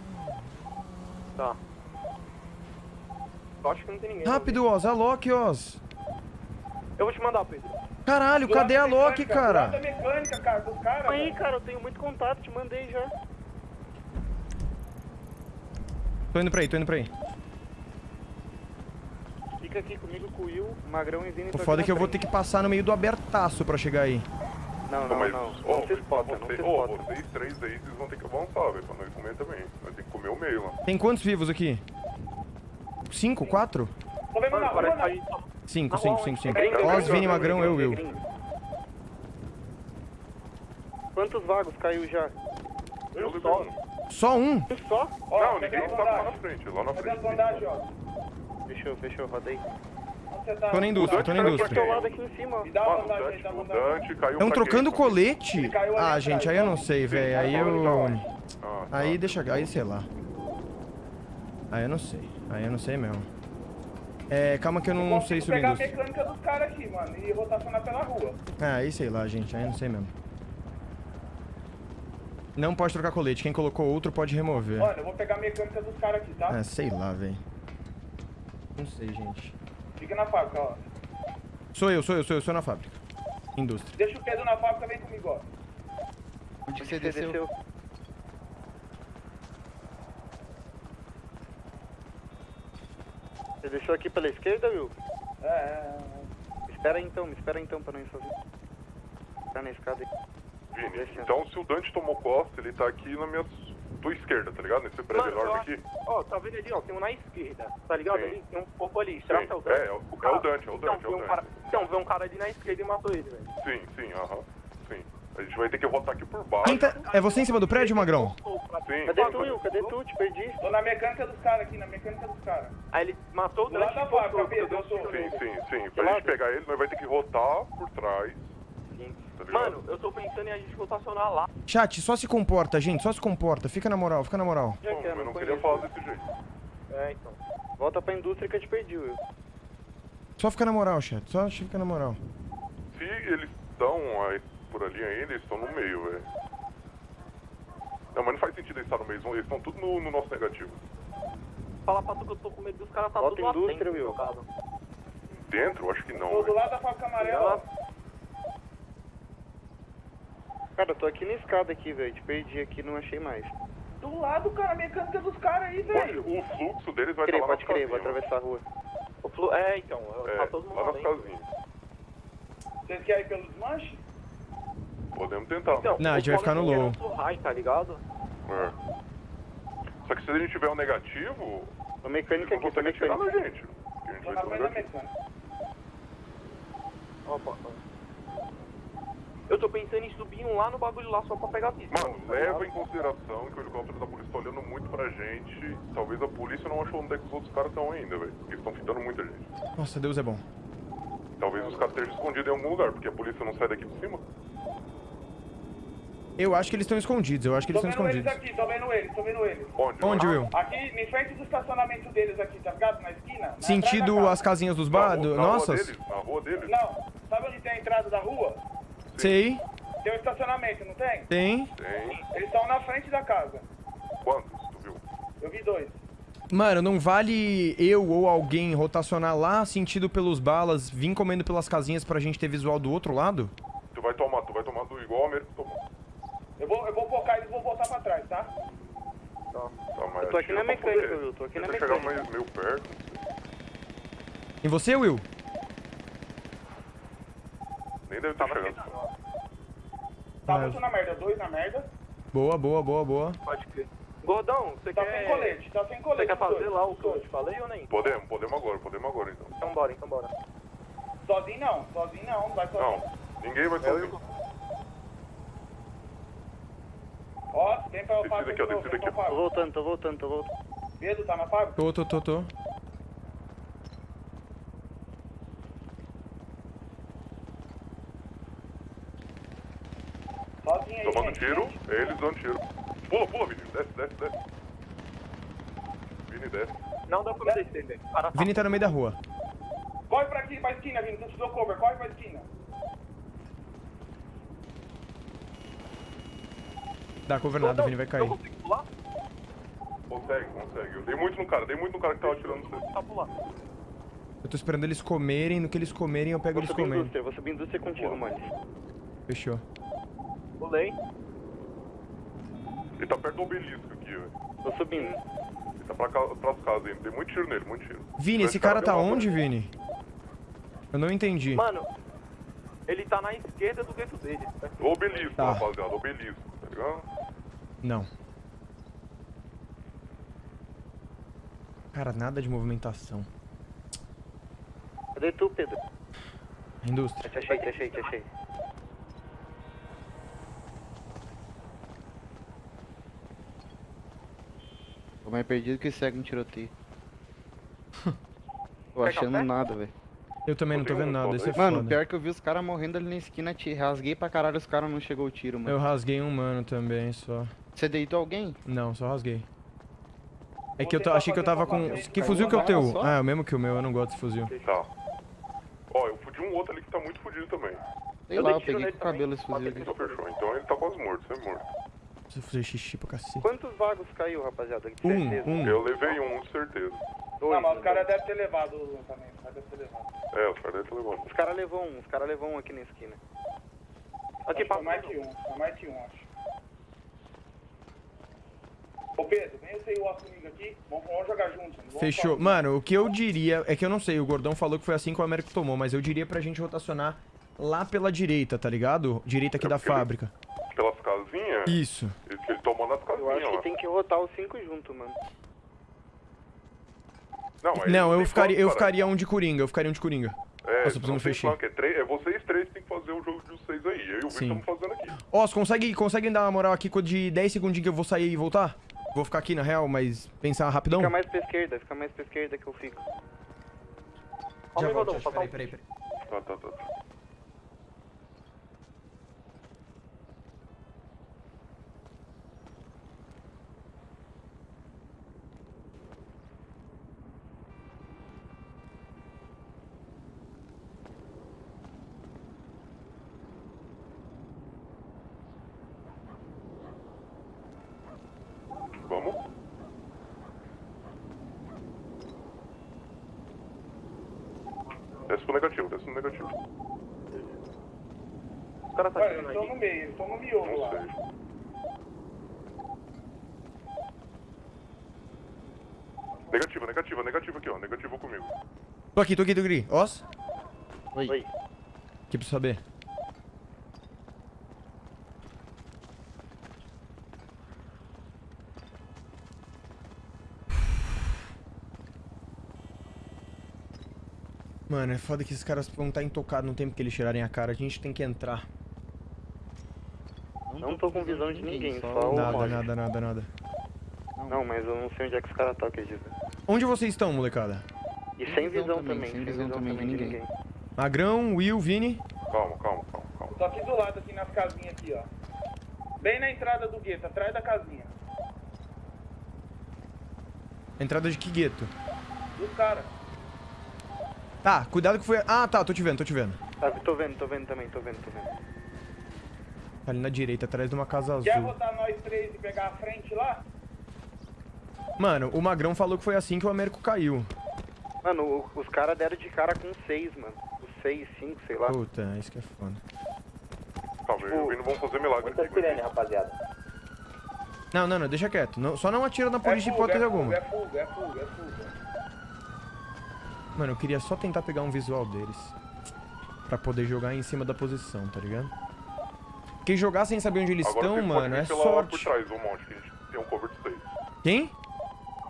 Tá. Eu acho que não tem ninguém. Rápido, Oz. A Loki, Oz. Eu vou te mandar, Pedro. Caralho, cadê a Loki, cara? mecânica, cara, dos caras. Aí, cara, eu tenho muito contato, te mandei já. Tô indo pra aí, tô indo pra aí. Fica aqui comigo com o Will, Magrão e Vini. O foda é que eu vou ter que passar no meio do abertaço pra chegar aí. Não, não, mas, não. ó, Não se espota, não se ó, espota. vocês três aí, vocês vão ter que avançar, velho, pra nós comer também. Nós temos que comer o meio lá. Tem quantos vivos aqui? Cinco? Quatro? Tô vendo na rua? Cinco, cinco, cinco, cinco. Gringo, Oz, gringo, Vini, Magrão, eu, eu. Quantos vagos caiu já? Eu só. um. Só um? Só? Não, ninguém tá lá na frente, lá na frente. Fechou, fechou, rodei. Tá? Tô na indústria, tô na indústria. Estão trocando quem? colete? Ah, gente, aí eu não sei, velho. Aí eu. Ah, tá. Aí deixa. Aí sei lá. Aí eu não sei. Aí eu não sei mesmo. É, calma que eu não sei Consigo subir pegar a indústria. mecânica dos caras aqui, mano, e rotacionar pela rua. Ah, aí sei lá, gente. Aí eu não sei mesmo. Não pode trocar colete. Quem colocou outro pode remover. Olha, eu vou pegar a mecânica dos caras aqui, tá? Ah, sei lá, velho. Não sei, gente. Fica na fábrica, ó. Sou eu, sou eu, sou eu, sou na fábrica. Indústria. Deixa o Pedro na fábrica, vem comigo, ó. Onde você desceu? Você deixou aqui pela esquerda, Will? É, é, Espera aí então, me espera aí então pra não ir sozinho. Tá na escada aí. Vini, então se o Dante tomou costa, ele tá aqui na minha tua esquerda, tá ligado? Nesse prédio Mano, enorme aqui. Ó, tá vendo ali, ó, tem um na esquerda, tá ligado Sim. ali? Tem um corpo ali, será Sim, que é o Dante? é, é o- é o Dante, é o Então, Dante, é vê o um Dante. cara, então, vê um cara ali na esquerda e matou ele, velho. Sim, sim, aham. Sim. A gente vai ter que rotar aqui por baixo. Tá... É você em cima do prédio, Magrão? Sim, Cadê tu, Will? Cadê tu? Te perdi. Tô na mecânica dos caras aqui, na mecânica dos caras. Aí ele matou o lado Dante da fábrica, voltou, Pedro, deu eu sou. tiro Sim, sim, sim. Pra gente pegar ele, nós vai ter que rotar por trás. Sim. Tá? Mano, eu tô pensando em a gente rotacionar lá. Chat, só se comporta, gente. Só se comporta. Fica na moral, fica na moral. Já Bom, eu não não queria falar desse jeito. É, então. Volta pra indústria que eu te perdi, Will. Só fica na moral, chat. Só fica na moral. Se eles estão aí, por ali ainda, eles estão no meio, velho. Não, mas não faz sentido eles estar no meio, eles estão tudo no, no nosso negativo. Fala pra tu que eu tô com medo dos caras tá Volta tudo lá indústria, dentro, Will. jogado. Dentro? Acho que não. Tô do lado da fábrica amarela. Cara, eu tô aqui na escada aqui, velho. Te perdi aqui, não achei mais. Do lado, cara, a mecânica dos caras aí, velho. O fluxo deles vai Crer, estar lá pode crer, vou atravessar a rua. O flu... É, então, É, tá todo mundo lá lá dentro. Vocês querem ir pelo desmanche? Podemos tentar. Então, Não, a gente vai ficar no low. O high, tá ligado? É. Só que se a gente tiver um negativo, A mecânica eles não aqui, tá conseguem atirar na gente. A gente vai ter um negativo. Opa, Eu tô pensando em subir um lá no bagulho lá só pra pegar a pista. Mano, leva em consideração que o helicóptero da polícia tá olhando muito pra gente. Talvez a polícia não achou onde é que os outros caras estão ainda, velho. Eles estão fitando muita gente. Nossa, Deus é bom. Talvez os caras estejam escondidos em algum lugar, porque a polícia não sai daqui por cima. Eu acho que eles estão escondidos, eu acho que Tô eles estão vendo eles escondidos. aqui, tô vendo eles, tô vendo eles. Onde? Onde, Will? Aqui, em frente do estacionamento deles aqui, tá ligado? Na esquina? Na Sentido da as casinhas dos bar... rua- do- na rua Nossas? deles, na rua deles. Não, sabe onde tem a entrada da rua? Sei, Tem um estacionamento, não tem? tem. Tem. Eles estão na frente da casa. Quantos, tu viu? Eu vi dois. Mano, não vale eu ou alguém rotacionar lá, sentido pelos balas, vir comendo pelas casinhas pra gente ter visual do outro lado? Tu vai tomar, tu vai tomar do igual a América tomou. Eu vou, eu vou focar eles e vou voltar pra trás, tá? Tá, mas Eu tô aqui na mecânica, poder. Will, tô aqui na Tenta chegar mecânica. mais meio perto. E você, Will? Nem deve ter chegado. Tá Ah, muito na merda, dois na merda. Boa, boa, boa, boa. Pode crer. Gordão, você Tá quer... sem colete, tá sem colete. Você quer fazer dois, lá o que eu te falei ou nem? Podemos, podemos agora, podemos agora então. Então bora, então bora. Sozinho não, sozinho não, não vai sozinho. Não, Ninguém vai sozinho. Ó, tem pra o Descida Fábio aqui, ó, tem aqui, Tô voltando, tô voltando, tô voltando. Pedro, tá na Fábio? Tô, tô, tô, tô. Sozinho aí, Tomando gente. tiro, eles dando tiro. Pula, pula, Vini. Desce, desce, desce. Vini, desce. Não dá pra me descer, velho. Vini tá no meio da rua. Corre pra aqui, pra esquina, Vini. Tu te deu cover, corre pra esquina. Dá cover nada, Vini vai cair. Consegue, consegue. Eu dei muito no cara, dei muito no cara que tava atirando você. Tá pular. Eu tô esperando eles comerem, no que eles comerem eu pego Vou eles comendo. indústria, vou subir indústria contigo, mano. Fechou. Pulei. Ele tá perto do obelisco aqui, velho. Tô subindo. Ele tá pra cá, pras casas ainda. Dei muito tiro nele, muito tiro. Vini, esse cara tá onde, Vini? Eu não entendi. Mano, ele tá na esquerda do gueto dele. O obelisco, Tá. rapaziada, obelisco, tá ligado? Não. Cara, nada de movimentação. Cadê tu, Pedro? Indústria. Te achei, te achei, te achei. Tô mais perdido que cego no tiroteio. Tô achando café? nada, velho. Eu também não tô vendo nada, isso é Mano, foda. pior que eu vi os caras morrendo ali na esquina, te rasguei pra caralho, os caras não chegou o tiro, mano. Eu rasguei um mano também, só. Você deitou alguém? Não, só rasguei. É que eu ta- achei que eu tava com... Que fuzil que é o teu? Ah, é o mesmo que o meu, eu não gosto desse fuzil. Tá. Ó, eu fudi um outro ali que tá muito fudido também. Sei lá, eu peguei com o cabelo esse fuzil. Então fechou. Então ele tá quase morto, sempre morto. Preciso fazer xixi pra cacete. Quantos vagos caiu, rapaziada? De Um, certeza. um. Eu levei um, de certeza. Não, mas os caras devem ter levado o lançamento. Os caras devem ter levado. É, os caras devem ter levado. Os caras levou um, os caras levou um aqui na esquina. Aqui, foi mais que um. Mais que um, acho. Ô Pedro, vem você e o comigo aqui. Vamos, vamos jogar juntos. vamos Fechou. só- Mano, o que eu diria... É que eu não sei, o Gordão falou que foi assim que o Américo tomou, mas eu diria pra gente rotacionar lá pela direita, tá ligado? Direita aqui da fábrica. Pelas casinhas? Isso. Ele, ele tomou nas casinhas Eu acho que lá. tem que rotar os cinco junto, mano. Não, Não, eu ficaria, eu ficaria um de Coringa, eu ficaria um de Coringa. É, Nossa, precisamos fechar. é, três, é vocês três que tem que fazer o jogo de vocês aí. Eu e o Vitor estamos fazendo aqui. Ó, consegue, consegue dar uma moral aqui com de 10 segundinhos que eu vou sair e voltar? Vou ficar aqui na real, mas pensar rapidão? Fica mais pra esquerda, fica mais pra esquerda que eu fico. Já volto, Josh, peraí, peraí, peraí. Tá, tá, tá. tá. Vamos? Desce pro negativo, desce pro negativo. O cara tá Olha, atirando eles estão no meio, estão no miolo lá. Negativa, negativa, negativa aqui, ó. Negativa comigo. Tô aqui, tô aqui, tô aqui. Os? Oi. Que pra saber? Mano, é foda que esses caras vão estar intocados no tempo que eles tirarem a cara. A gente tem que entrar. Não tô com visão de ninguém, só o Nada, nada, nada, nada. Não, mas eu não sei onde é que os caras estão, acredita. Onde vocês estão, molecada? E sem visão também, sem visão também de ninguém. Magrão, Will, Vini. Calma, calma, calma, calma. Tô aqui do lado, aqui nas casinhas aqui, ó. Bem na entrada do gueto, atrás da casinha. Entrada de que gueto? Dos caras. Tá, cuidado que foi... Ah, tá, tô te vendo, tô te vendo. Tá, tô vendo, tô vendo também, tô vendo, tô vendo. Tá ali na direita, atrás de uma casa Quer azul. botar nós três e pegar a frente lá? Mano, o Magrão falou que foi assim que o Américo caiu. Mano, o- os caras deram de cara com seis, mano. Os seis, cinco, sei lá. Puta, isso que é foda. Calma, eu e o Vini vão fazer milagre aqui. sirene, rapaziada. Não, não, não, deixa quieto. Não- só não atira na polícia de hipótese é alguma. é fuga, é fuga, é fuga. Mano, eu queria só tentar pegar um visual deles. Pra poder jogar em cima da posição, tá ligado? Porque jogar sem saber onde eles Agora estão, mano, é pela- por sorte. trás do monte, que a gente tem um cover de seis. Quem?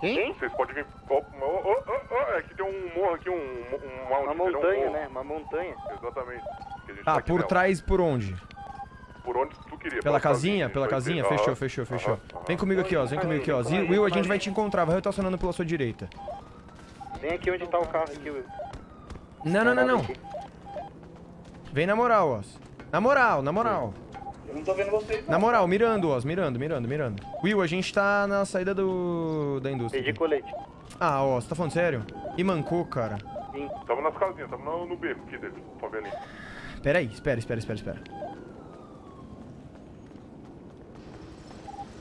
Quem? Vocês podem vir... Ó, ó, ó, ó, é que tem um morro aqui, um, um. Uma entendeu? montanha, Um- né? Uma montanha. Exatamente. Que a gente Tá, por nela. trás por onde? Por onde tu queria. Pela casinha? Pela casinha? Fechou, fechou, fechou. aham, Vem comigo aqui, ó. Vem comigo aqui, ó. Zi- Will, a gente vai te encontrar. Vai estacionando pela sua direita. Vem aqui onde tá o carro aqui, Will. Não, não, não, não. Vem na moral, ó. Na moral, na moral. Eu não tô vendo vocês, Na moral, mirando, ó. Mirando, mirando, mirando. Will, a gente tá na saída do... da indústria. Perdi colete. Ah, ó. Você tá falando sério? E mancou, cara. Tamo nas casinhas, tamo no, no beco aqui dele, favelinha. Pera aí, espera, espera, espera, espera.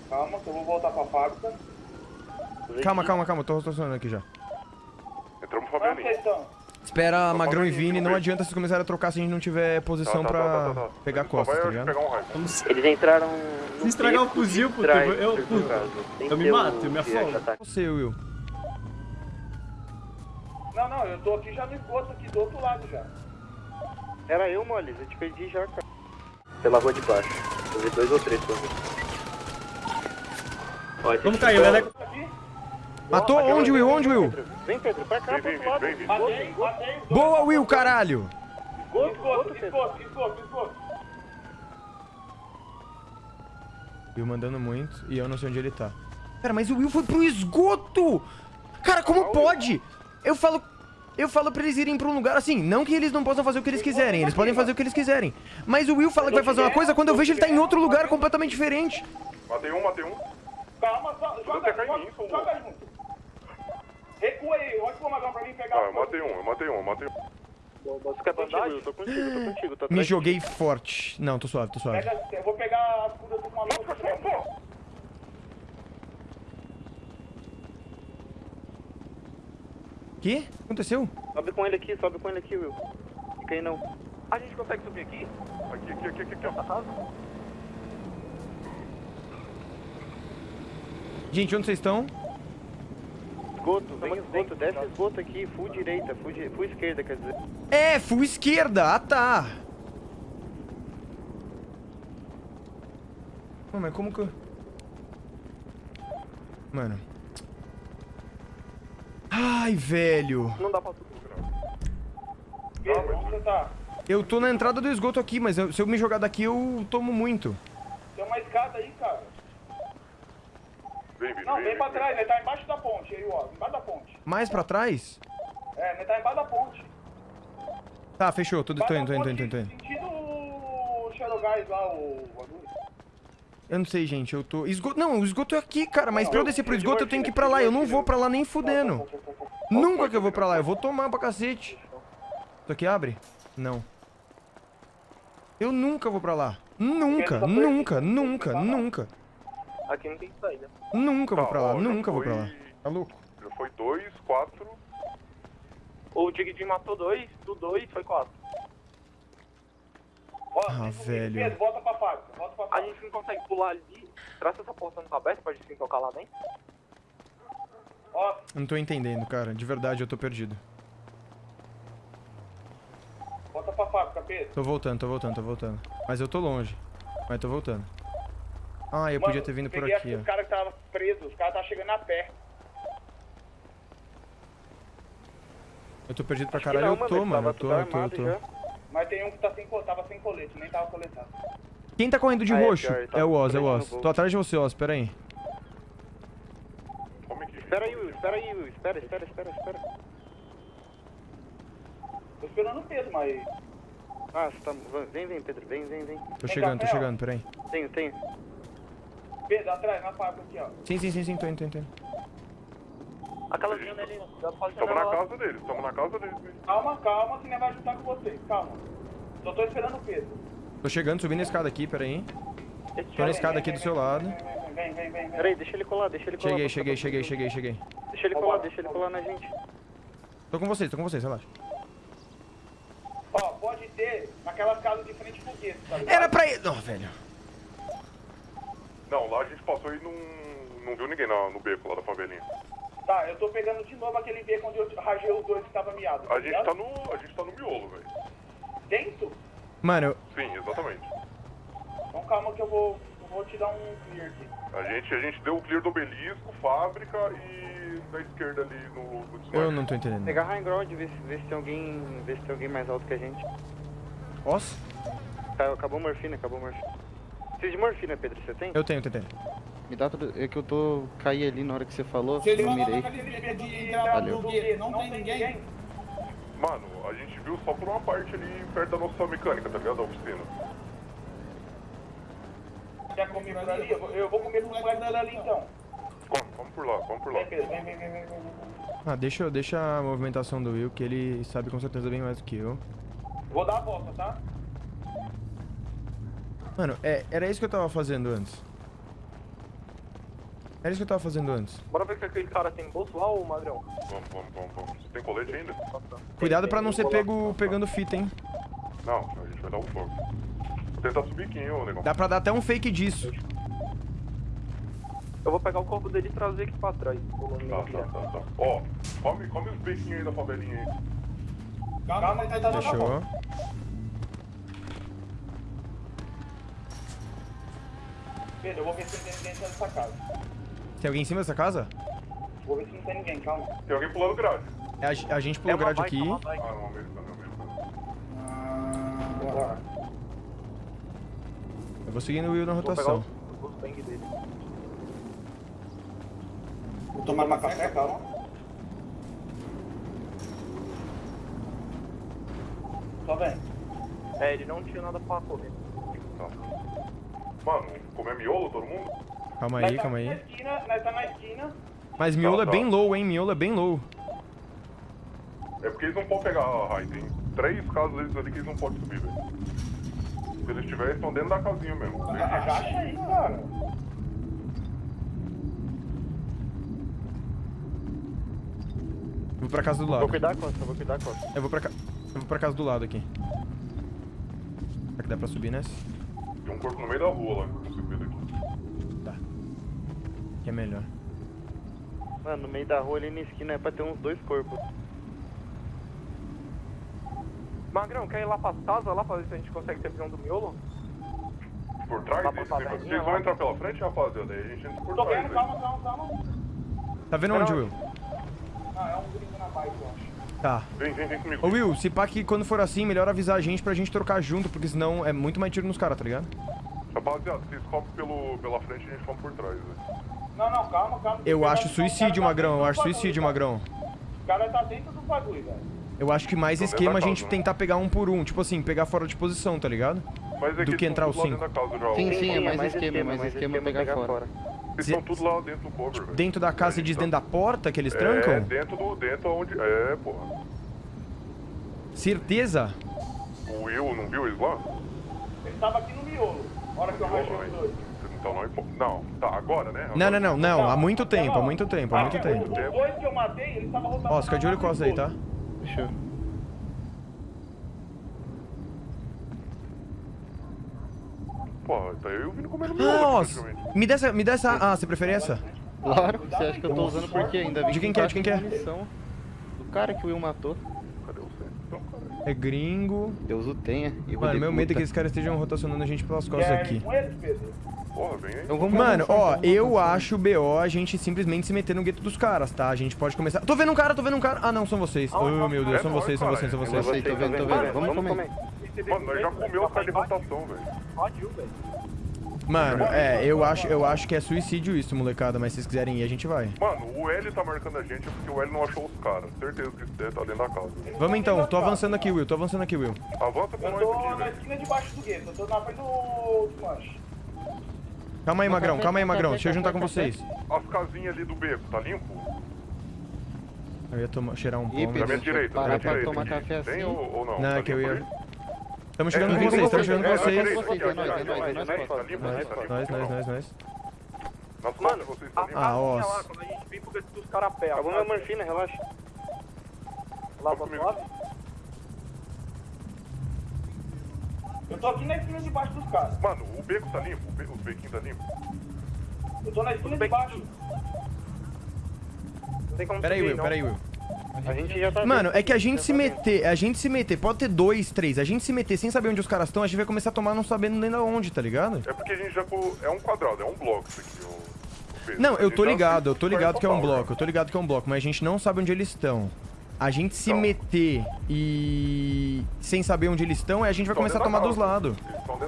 Calma, que eu vou voltar pra fábrica. Calma, calma, calma. Tô estacionando aqui já. Entramos no Onde vocês estão? Espera Magrão e Vini. Não adianta vocês começarem a trocar se a gente não tiver posição Tá, tá, pra tá, tá, tá. pegar costas, tá ligado? um. Eles entraram Se estragar o fuzil, puto, eu, eu, puto, eu me mato, eu me afogo. Você, Will. Não, não, eu tô aqui já no esgoto, aqui do outro lado já. Era eu, Moles. Eu te perdi já, cara. Pela rua de baixo. Eu vi dois ou três por Vamos cair, Leleco. Matou? Onde, Will? Onde, Will? Vem, Pedro, pra cá, pro outro lado. Matei, matei. Boa, Will, caralho! Esgoto, esgoto, esgoto, esgoto, esgoto. Will mandando muito e eu não sei onde ele tá. Cara, mas o Will foi pro esgoto! Cara, como pode? Eu falo... Eu falo pra eles irem pra um lugar assim, não que eles não possam fazer o que eles quiserem, eles podem fazer o que eles quiserem. Mas o Will fala que vai fazer uma coisa quando eu vejo ele tá em outro lugar completamente diferente. Matei um, matei um. Calma, só, joga, joga, joga junto. Recua aí, olha pro Magrão pra mim pegar. Ah, eu matei um, eu matei um, eu matei um. Fica contigo, Will. Tô contigo, tô contigo. Tô Me joguei forte. Não, tô suave, tô suave. Pega, eu vou pegar as curas do maluco. Que? Aconteceu? Sobe com ele aqui, sobe com ele aqui, Will. Fica aí não. A gente consegue subir aqui? Aqui, aqui, aqui, aqui, aqui, ó. Gente, onde vocês estão? Esgoto, vem esgoto, desce esgoto aqui, full direita, full, di- full esquerda, quer dizer. É, full esquerda. Ah, tá. Pô, mas como que eu... Mano. Ai, velho. Não dá pra Pedro, onde você tá? Eu tô na entrada do esgoto aqui, mas eu- se eu me jogar daqui, eu tomo muito. Tem uma escada aí, cara. Vem, Vini, Não, vem, vem pra trás, ele tá embaixo da ponte aí, ó. Embaixo da ponte. Mais pra trás? É, ele tá embaixo da ponte. Tá, fechou. Tô, tô indo, tô indo, tô indo, tô indo. Sentido o Xerogás lá, o bagulho. Eu não sei, gente. Eu tô... Esgoto... Não, o esgoto é aqui, cara. Mas pra eu descer pro esgoto, eu tenho que ir pra lá. Eu não vou pra lá nem fudendo. Nunca que eu vou pra lá. Eu vou tomar pra cacete. Isso aqui abre? Não. Eu nunca vou pra lá. Nunca, nunca, nunca, nunca. Aqui não tem saída. Nunca vou Tá, pra lá. ó, já Nunca vou foi- pra lá. Tá louco? Já foi dois, quatro. O Digidin matou dois, do dois foi quatro. Ah, velho. Pedro, volta pra fábrica, volta pra A fábrica. gente não consegue pular ali. Será que essa porta não tá aberta pra gente se tocar lá dentro? Ó, Eu Não tô entendendo, cara. De verdade, eu tô perdido. volta pra fábrica, Pedro. Tô voltando, tô voltando, tô voltando. Mas eu tô longe. Mas tô voltando. Ah, eu podia Mano, ter vindo por aqui, Os ó. caras que estavam presos, os caras estavam chegando a pé. Eu tô perdido pra Acho caralho. não, Eu mano, tô, mano. Eu tô, eu tô, eu tô. Mas tem um que tá sem, tava sem colete, nem tava coletado. Quem tá correndo de Ah, é, roxo? tá É o Oz, é o Oz. Tô atrás de você, Oz. Pera aí. Aqui. Espera aí, Will, espera aí, Will. Espera, espera, espera, espera. Tô esperando o Pedro, mas... Ah, você tá... Vem, vem, Pedro. Vem, vem, vem. Tô chegando, tô chegando, pera aí. Tenho, tenho. Pedro, atrás, na fábrica aqui, ó. Sim, sim, sim, sim, tô indo, tô indo. Aquela janela ali, já pode Tamo na casa deles, tamo na casa deles. mesmo. Calma, calma, que nem vai juntar com vocês, calma. Só tô esperando o Pedro. Tô chegando, subindo a escada aqui, pera aí. Tô na escada aqui do seu lado. Vem, vem, vem, vem. Pera aí, deixa ele colar, deixa ele colar. Cheguei, cheguei, cheguei, cheguei, cheguei. Deixa ele colar, deixa ele colar na gente. Tô com vocês, tô com vocês, relaxa. Ó, pode ter naquelas casas de frente foguete, tá ligado? Era pra ir. Não, velho. Não, lá a gente passou e não, não viu ninguém na- no beco lá da favelinha. Tá, eu tô pegando de novo aquele beco onde eu rajei os dois que tava miado. A gente tá no, a gente tá no miolo, velho. Dentro? Mano, eu- Sim, exatamente. Então calma que eu vou, eu vou te dar um clear aqui. A gente, a gente deu o clear do obelisco, fábrica e da esquerda ali no, no desmarque. eu não tô entendendo. Pegar high ground, ver se, ver se tem alguém. ver se tem alguém mais alto que a gente. Posso? Tá, acabou a morfina, acabou a morfina. Precisa de morfina, Pedro, você tem? Eu tenho, TT. Me dá tudo. É que eu tô. caí ali na hora que você falou. Vão lá mirei. de Valeu. não tem ninguém? Mano, a gente viu só por uma parte ali perto da nossa mecânica, tá ligado? Da oficina. Quer comer por ali? Eu vou- comer com o moleque ali então. Come, come por lá, come por lá. Vem, Pedro, vem, vem, vem, vem. vem. Ah, deixa, deixa a movimentação do Will, que ele sabe com certeza bem mais do que eu. Vou dar a volta, tá? Mano, é, era isso que eu tava fazendo antes. Era isso que eu tava fazendo antes. Bora ver o que aquele cara tem bolso lá, ô Magrão. Vamos, vamos, vamos, vamos. Você tem colete ainda? Cuidado pra não ser pego pegando fita, hein? Não, a gente vai dar um fogo. Vou tentar subir aqui, hein, ô negão. Dá pra dar até um fake disso. Eu vou pegar o corpo dele e trazer aqui pra trás. Tá, tá, tá, tá. Ó, come, come os bequinhos aí da favelinha aí. Calma, tá dando a Fechou. Pedro, eu vou ver se tem ninguém dentro dessa casa. Tem alguém em cima dessa casa? Vou ver se não tem ninguém, calma. Tem alguém pulando grade. É, a, a gente pulou grade aqui. Ah, não, americano, americano. Ah, bora. Eu vou seguindo o Will na Vou pegar rotação. os, os bang dele. Vou tomar uma café, calma. Só vem. É, ele não tinha nada pra comer. Tá. Mano, comer miolo todo mundo? Calma aí, tá calma Na aí. esquina, nós tá na esquina. Mas miolo Tá, é tá. bem low, hein? Miolo é bem low. É porque eles não podem pegar a raid. Tem três casas deles ali que eles não podem subir, velho. Se eles estiverem, estão dentro da casinha mesmo. Agacha aí, cara. Eu vou pra casa do lado. Vou cuidar, Costa, vou cuidar, Costa. Eu vou pra, ca... eu vou pra casa do lado aqui. Será que dá pra subir nessa? Tem um corpo no meio da rua lá, que eu consigo ver daqui. Tá. Que é melhor. Mano, no meio da rua ali na esquina é pra ter uns dois corpos. Magrão, quer ir lá pras casas lá pra ver se a gente consegue ter visão do miolo? Por trás Lá pra favelinha, vocês vão entrar pela frente, rapaziada? Aí a gente entra por Tô trás. vendo, aí. calma, calma, calma. Tá vendo onde, Will? Não, é um gringo na bike, eu acho. Tá. Vem, vem, vem comigo. Ô Will, se pá que quando for assim, melhor avisar a gente pra gente trocar junto, porque senão é muito mais tiro nos caras, tá ligado? Rapaziada, vocês pelo, pela frente e a gente come por trás, velho. Não, não, calma, calma. Eu O cara acho tá- suicídio, o tá Magrão. Eu acho suicídio, cara. Magrão. O cara tá dentro do bagulho, velho. Eu acho que mais Então, esquema a gente casa, tentar pegar um por um. Tipo assim, pegar fora de posição, tá ligado? Mas é Do que entrar casa já. Sim, ó. sim, é mais esquema, mais esquema pegar fora. Eles estão tudo lá dentro do cover, velho. Dentro da casa e diz dentro da porta que eles É, trancam? dentro do. Dentro onde. É, porra. Certeza? O Will não viu eles lá? Ele tava aqui no miolo. Hora que eu rachei os dois. Então não, impo- não, tá, agora, né? Não, não, não, não. Há muito tempo, há muito tempo, há muito tempo. Os dois que eu matei, eles estavam rotando. Ó, fica de olho com aí, tá? Fechou. Pô, tá eu e o Vini comendo Ah, ó, praticamente. me dá essa, me dá essa... Ah, você prefere essa? Claro, você acha que eu tô usando por quê? Ainda De quem que é? De quem que é? Do cara que o Will matou. Cadê você? Então, cara. É gringo. Deus o tenha. e Mano, meu medo é que esses caras estejam rotacionando a gente pelas costas aqui. Porra, vem aí. Então vamos Mano, ó, eu acho BO a gente simplesmente se meter no gueto dos caras, tá? A gente pode começar. Tô vendo um cara, tô vendo um cara. Ah, não, são vocês. Oh, meu Deus, É são nóis, vocês, são cara. vocês, são Eu vocês. sei, tô vendo, tô vendo. Vamos comer. Mano, nós já comeu de rotação, velho. Pode ir, velho. Mano, é, eu acho, eu acho que é suicídio isso, molecada, mas se vocês quiserem ir, a gente vai. Mano, o L tá marcando a gente porque o L não achou os caras. Certeza que isso tá dentro da casa. Vamos então, tô avançando aqui, Will, tô avançando aqui, Will. Avança com Eu nós tô aqui, na velho. esquina de baixo do gueto. Eu tô na frente do desmanche. Calma aí, Magrão, calma aí, Magrão, deixa eu juntar com vocês. As casinhas ali do beco, tá limpo? Eu ia tomar, cheirar um Ih, pão. Mas- Pedro, minha direita, parar pra direita. tomar aqui. café Tem assim? ou, ou não? Não, Tá é que eu ia... ali? Estamos chegando É, com é, vocês, estamos é, chegando com é, vocês. é, é é é tá é tá Nós, tá nós, nós, nós, Mano, tá? Ah, ó. lá, quando a gente vem pro gueto dos pé. Acabou minha morfina, relaxa. Lá pra comigo. suave. Eu tô aqui na esquina de baixo dos caras. Mano, o beco tá limpo? O be- Os bequinhos tá limpo? Eu tô na esquina de baixo. Pera aí, Will, pera aí, Will. A gente já tá Mano, é que a gente se tá meter, a gente se meter, pode ter dois, três, a gente se meter sem saber onde os caras estão, a gente vai começar a tomar não sabendo nem da onde, tá ligado? É porque a gente já... É um quadrado, é um bloco isso aqui. Pedro. Não, eu tô ligado, eu tô ligado que é um bloco, eu tô ligado que é um bloco, mas a gente não sabe onde eles estão. A gente se Então. meter e sem saber onde eles estão, a gente vai começar a tomar dos lados.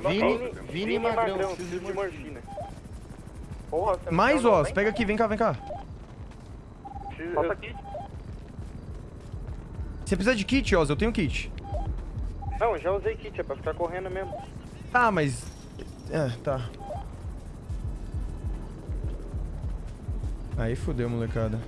Vini, Vini e Magrão, preciso de morfina. Porra, Mais, bem? pega aqui, vem cá, vem cá. Passa aqui. Você precisa de kit, Oz, eu tenho kit. Não, já usei kit, é pra ficar correndo mesmo. Tá, mas... É, tá. Aí fudeu, molecada.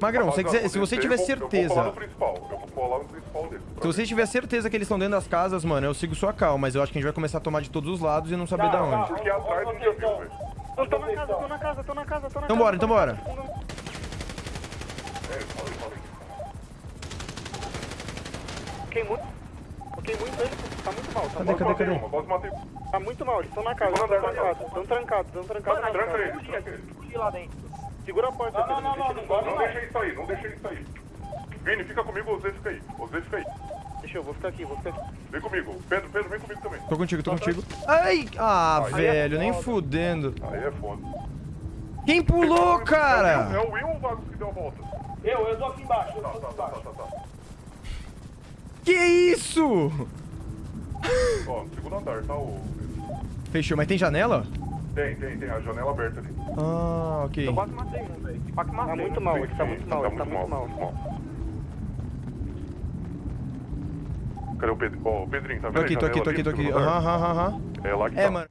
Magrão, se, quiser, se você tiver Eu certeza... no principal. Eu vou colar no principal dele. Se você tiver certeza que eles estão dentro das casas, mano, eu sigo sua cal, mas eu acho que a gente vai começar a tomar de todos os lados e não saber da onde. Porque atrás não já viu, velho. Eu tô na casa, tô na casa, tô na casa, tô na Então casa. bora, então bora. É, falei, falei. Fiquei muito. Fiquei muito tá muito mal. Tá, Cadê, muito cadê, mal. cadê? Uma, quase matei. tá muito mal, eles estão na casa, eles estão trancados, estão trancados, estão trancados Tranca casa. ele, tranca lá dentro. Segura a porta, não deixa ele embora. Não deixa ele sair, não deixa ele sair. Vini, fica comigo, o Zé fica aí. O Zé fica aí. Deixa eu, vou ficar aqui, vou ficar aqui. Vem comigo. Pedro, Pedro, vem comigo também. Tô contigo, tô contigo. Ai! Ah, Aí é velho, nem fudendo. Aí é foda. Quem pulou, É cara? o Will ou o Vago que deu a volta? Eu, eu tô aqui embaixo, eu Tá, tô tá, aqui tá, embaixo. tá, tá. Que isso? Ó, segundo andar, tá o... Fechou, mas tem janela? Tem, tem, tem a janela aberta ali. Ah, ok. Eu quase matei um, velho. Tá muito mal, ele tá muito mal, ele tá muito mal. muito mal. Cadê o Pedro? Ó, o Pedrinho, tá Tô vendo? aqui, tô aqui, tô aqui, tô aqui. no segundo Aham, aham, aham. É lá que É, tá. mano.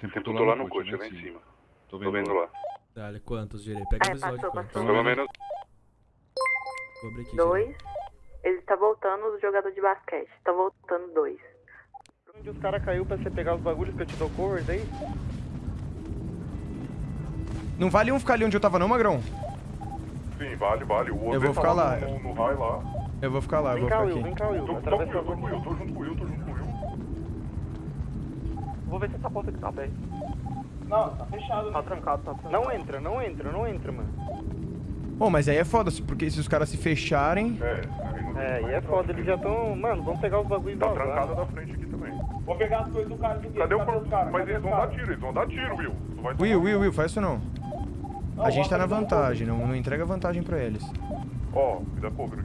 Tem Tem tudo lá no coche, lá em cima. Tô Tô vendo lá. Dale, quantos, Girei? Pega o episódio quantos. Pelo menos... Vou abrir aqui, Dois. Ele tá voltando do jogador de basquete. Tá voltando dois. Onde os caras caiu pra você pegar os bagulhos que eu te dou cover daí? Não vale um ficar ali onde eu tava não, Magrão? Sim, vale, vale. O outro Eu vou tá ficar lá. No, no raio lá. Eu vou ficar lá, eu Vem vou cá, ficar Will, aqui. vem cá, Will. Tô, tô com o Atravessa Will, tô com o Will, tô junto com o Will, tô junto com o Will. Vou ver se essa porta aqui tá aberta. Não, tá fechado. Tá né? trancado, tá trancado. Não entra, não entra, não entra, mano. Pô, mas aí é foda, porque se os caras se fecharem... É, aí não É, e é foda, eles já tão. Mano, vamos pegar os bagulhos e Tá vazar. trancada da frente aqui também. Vou pegar as coisas do cara do Cadê o corpo? Mas Cadê eles vão dar tiro, eles vão dar tiro, Will. Tu vai Will, Will, Will, faz isso não. Não, A gente tá na vantagem, não, não entrega vantagem pra eles. Ó, me dá aqui.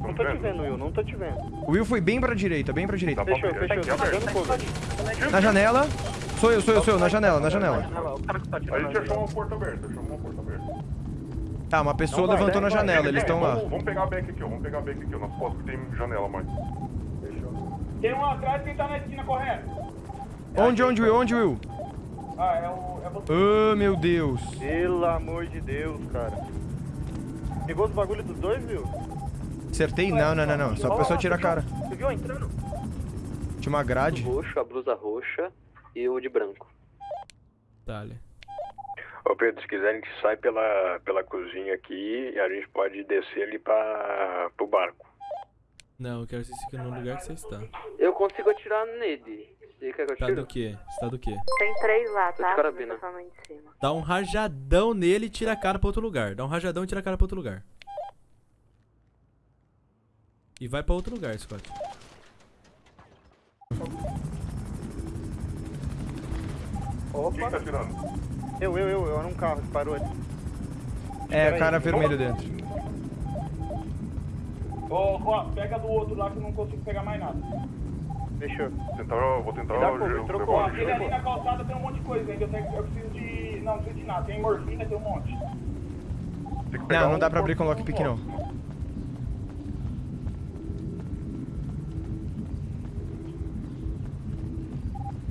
Não tô te vendo, Will, não tô te vendo. O Will foi bem pra direita, bem pra direita. Fechou, fechou, aqui tá aberto. dando cover. Na janela. Sou eu, sou eu, sou eu, na janela, na janela. O cara que tá A gente achou uma porta aberta, achou uma porta aberta. Tá, uma pessoa vai, levantou né? na janela, eles estão lá. Vamos, vamos pegar a back aqui, ó. Vamos pegar a back aqui, ó. Costas que tem janela mais. Tem um atrás, quem tá na esquina correndo? Onde, onde, Will, onde, Will? Ah, é o... É você. Oh, meu Deus. Pelo amor de Deus, cara. Pegou os bagulhos dos dois, viu? Acertei? Não, não, não, não. Só a pessoa tira a cara. Você viu entrando? Tinha uma grade. roxo, a blusa roxa e o de branco. Dale. Ô Pedro, se quiser a gente sai pela, pela cozinha aqui e a gente pode descer ali pra, pro barco. Não, eu quero que você fique no lugar que você está. Eu consigo atirar nele. Você quer que eu Tá do quê? Você tá do quê? Tem três lá, de tá? carabina. Tá de cima. Dá um rajadão nele e tira a cara pra outro lugar. Dá um rajadão e tira a cara pra outro lugar. E vai pra outro lugar, Scott. Quem tá tirando? Eu, eu, eu, eu era um carro que parou ali. É, cara vermelho dentro. Ó, ó, pega do outro lá que eu não consigo pegar mais nada. Fechou. Tentar, vou tentar... Cover, eu- trocou, aquele ali na calçada tem um monte de coisa ainda. Eu, tenho, eu preciso de... Não, não preciso de nada. Tem morfina, tem um monte. Não, não um dá pra abrir com lockpick, um não.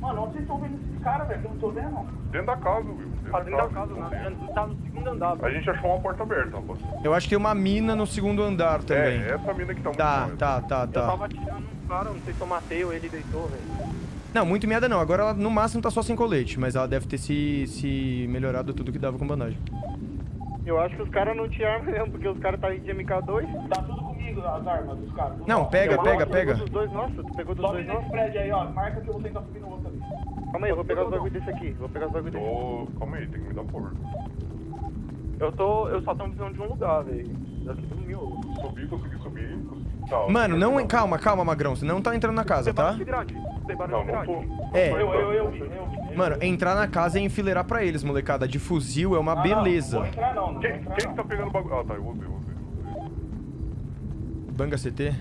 Mano, onde vocês estão vendo esses caras, velho? Que eu não tô vendo. Dentro da casa, Will. Tá dentro da casa, né? Tá no segundo andar. A gente achou uma porta aberta, rapaz. Eu acho que tem uma mina no segundo andar também. É, essa mina que tá muito Tá, mal. tá, tá, Eu tá. tava atirando um cara, não sei se eu matei ou ele deitou, velho. Não, muito meada não. Agora ela no máximo tá só sem colete, mas ela deve ter se, se melhorado tudo que dava com bandagem. Eu acho que os caras não tinham arma mesmo, porque os caras tá aí de MK2. Tá tudo comigo, as armas dos caras. Não, pega, pega, pega. Pegou dos dois, nossa, tu pegou dos Sobe dois, nesse nossa. prédio aí, ó. Marca que eu vou tentar subir no outro ali. Calma aí, eu vou pegar os bagulho desse aqui. Vou pegar os bagulho desse. Ô, calma aí, tem que me dar cover. Eu tô. Eu só tô precisando de um lugar, velho. Daqui do miolo. Subi, consegui subir. Tá, Mano, não. Calma, calma, Magrão. Você não tá entrando na casa, tá? grade. Não, não tô. É. Eu, eu, eu eu. Mano, entrar na casa é enfileirar pra eles, molecada. De fuzil é uma Ah, não, beleza. Não vou entrar não, não Quem, vou entrar quem não. que tá pegando o bagulho? Ah, tá, eu usei, eu usei. Banga CT.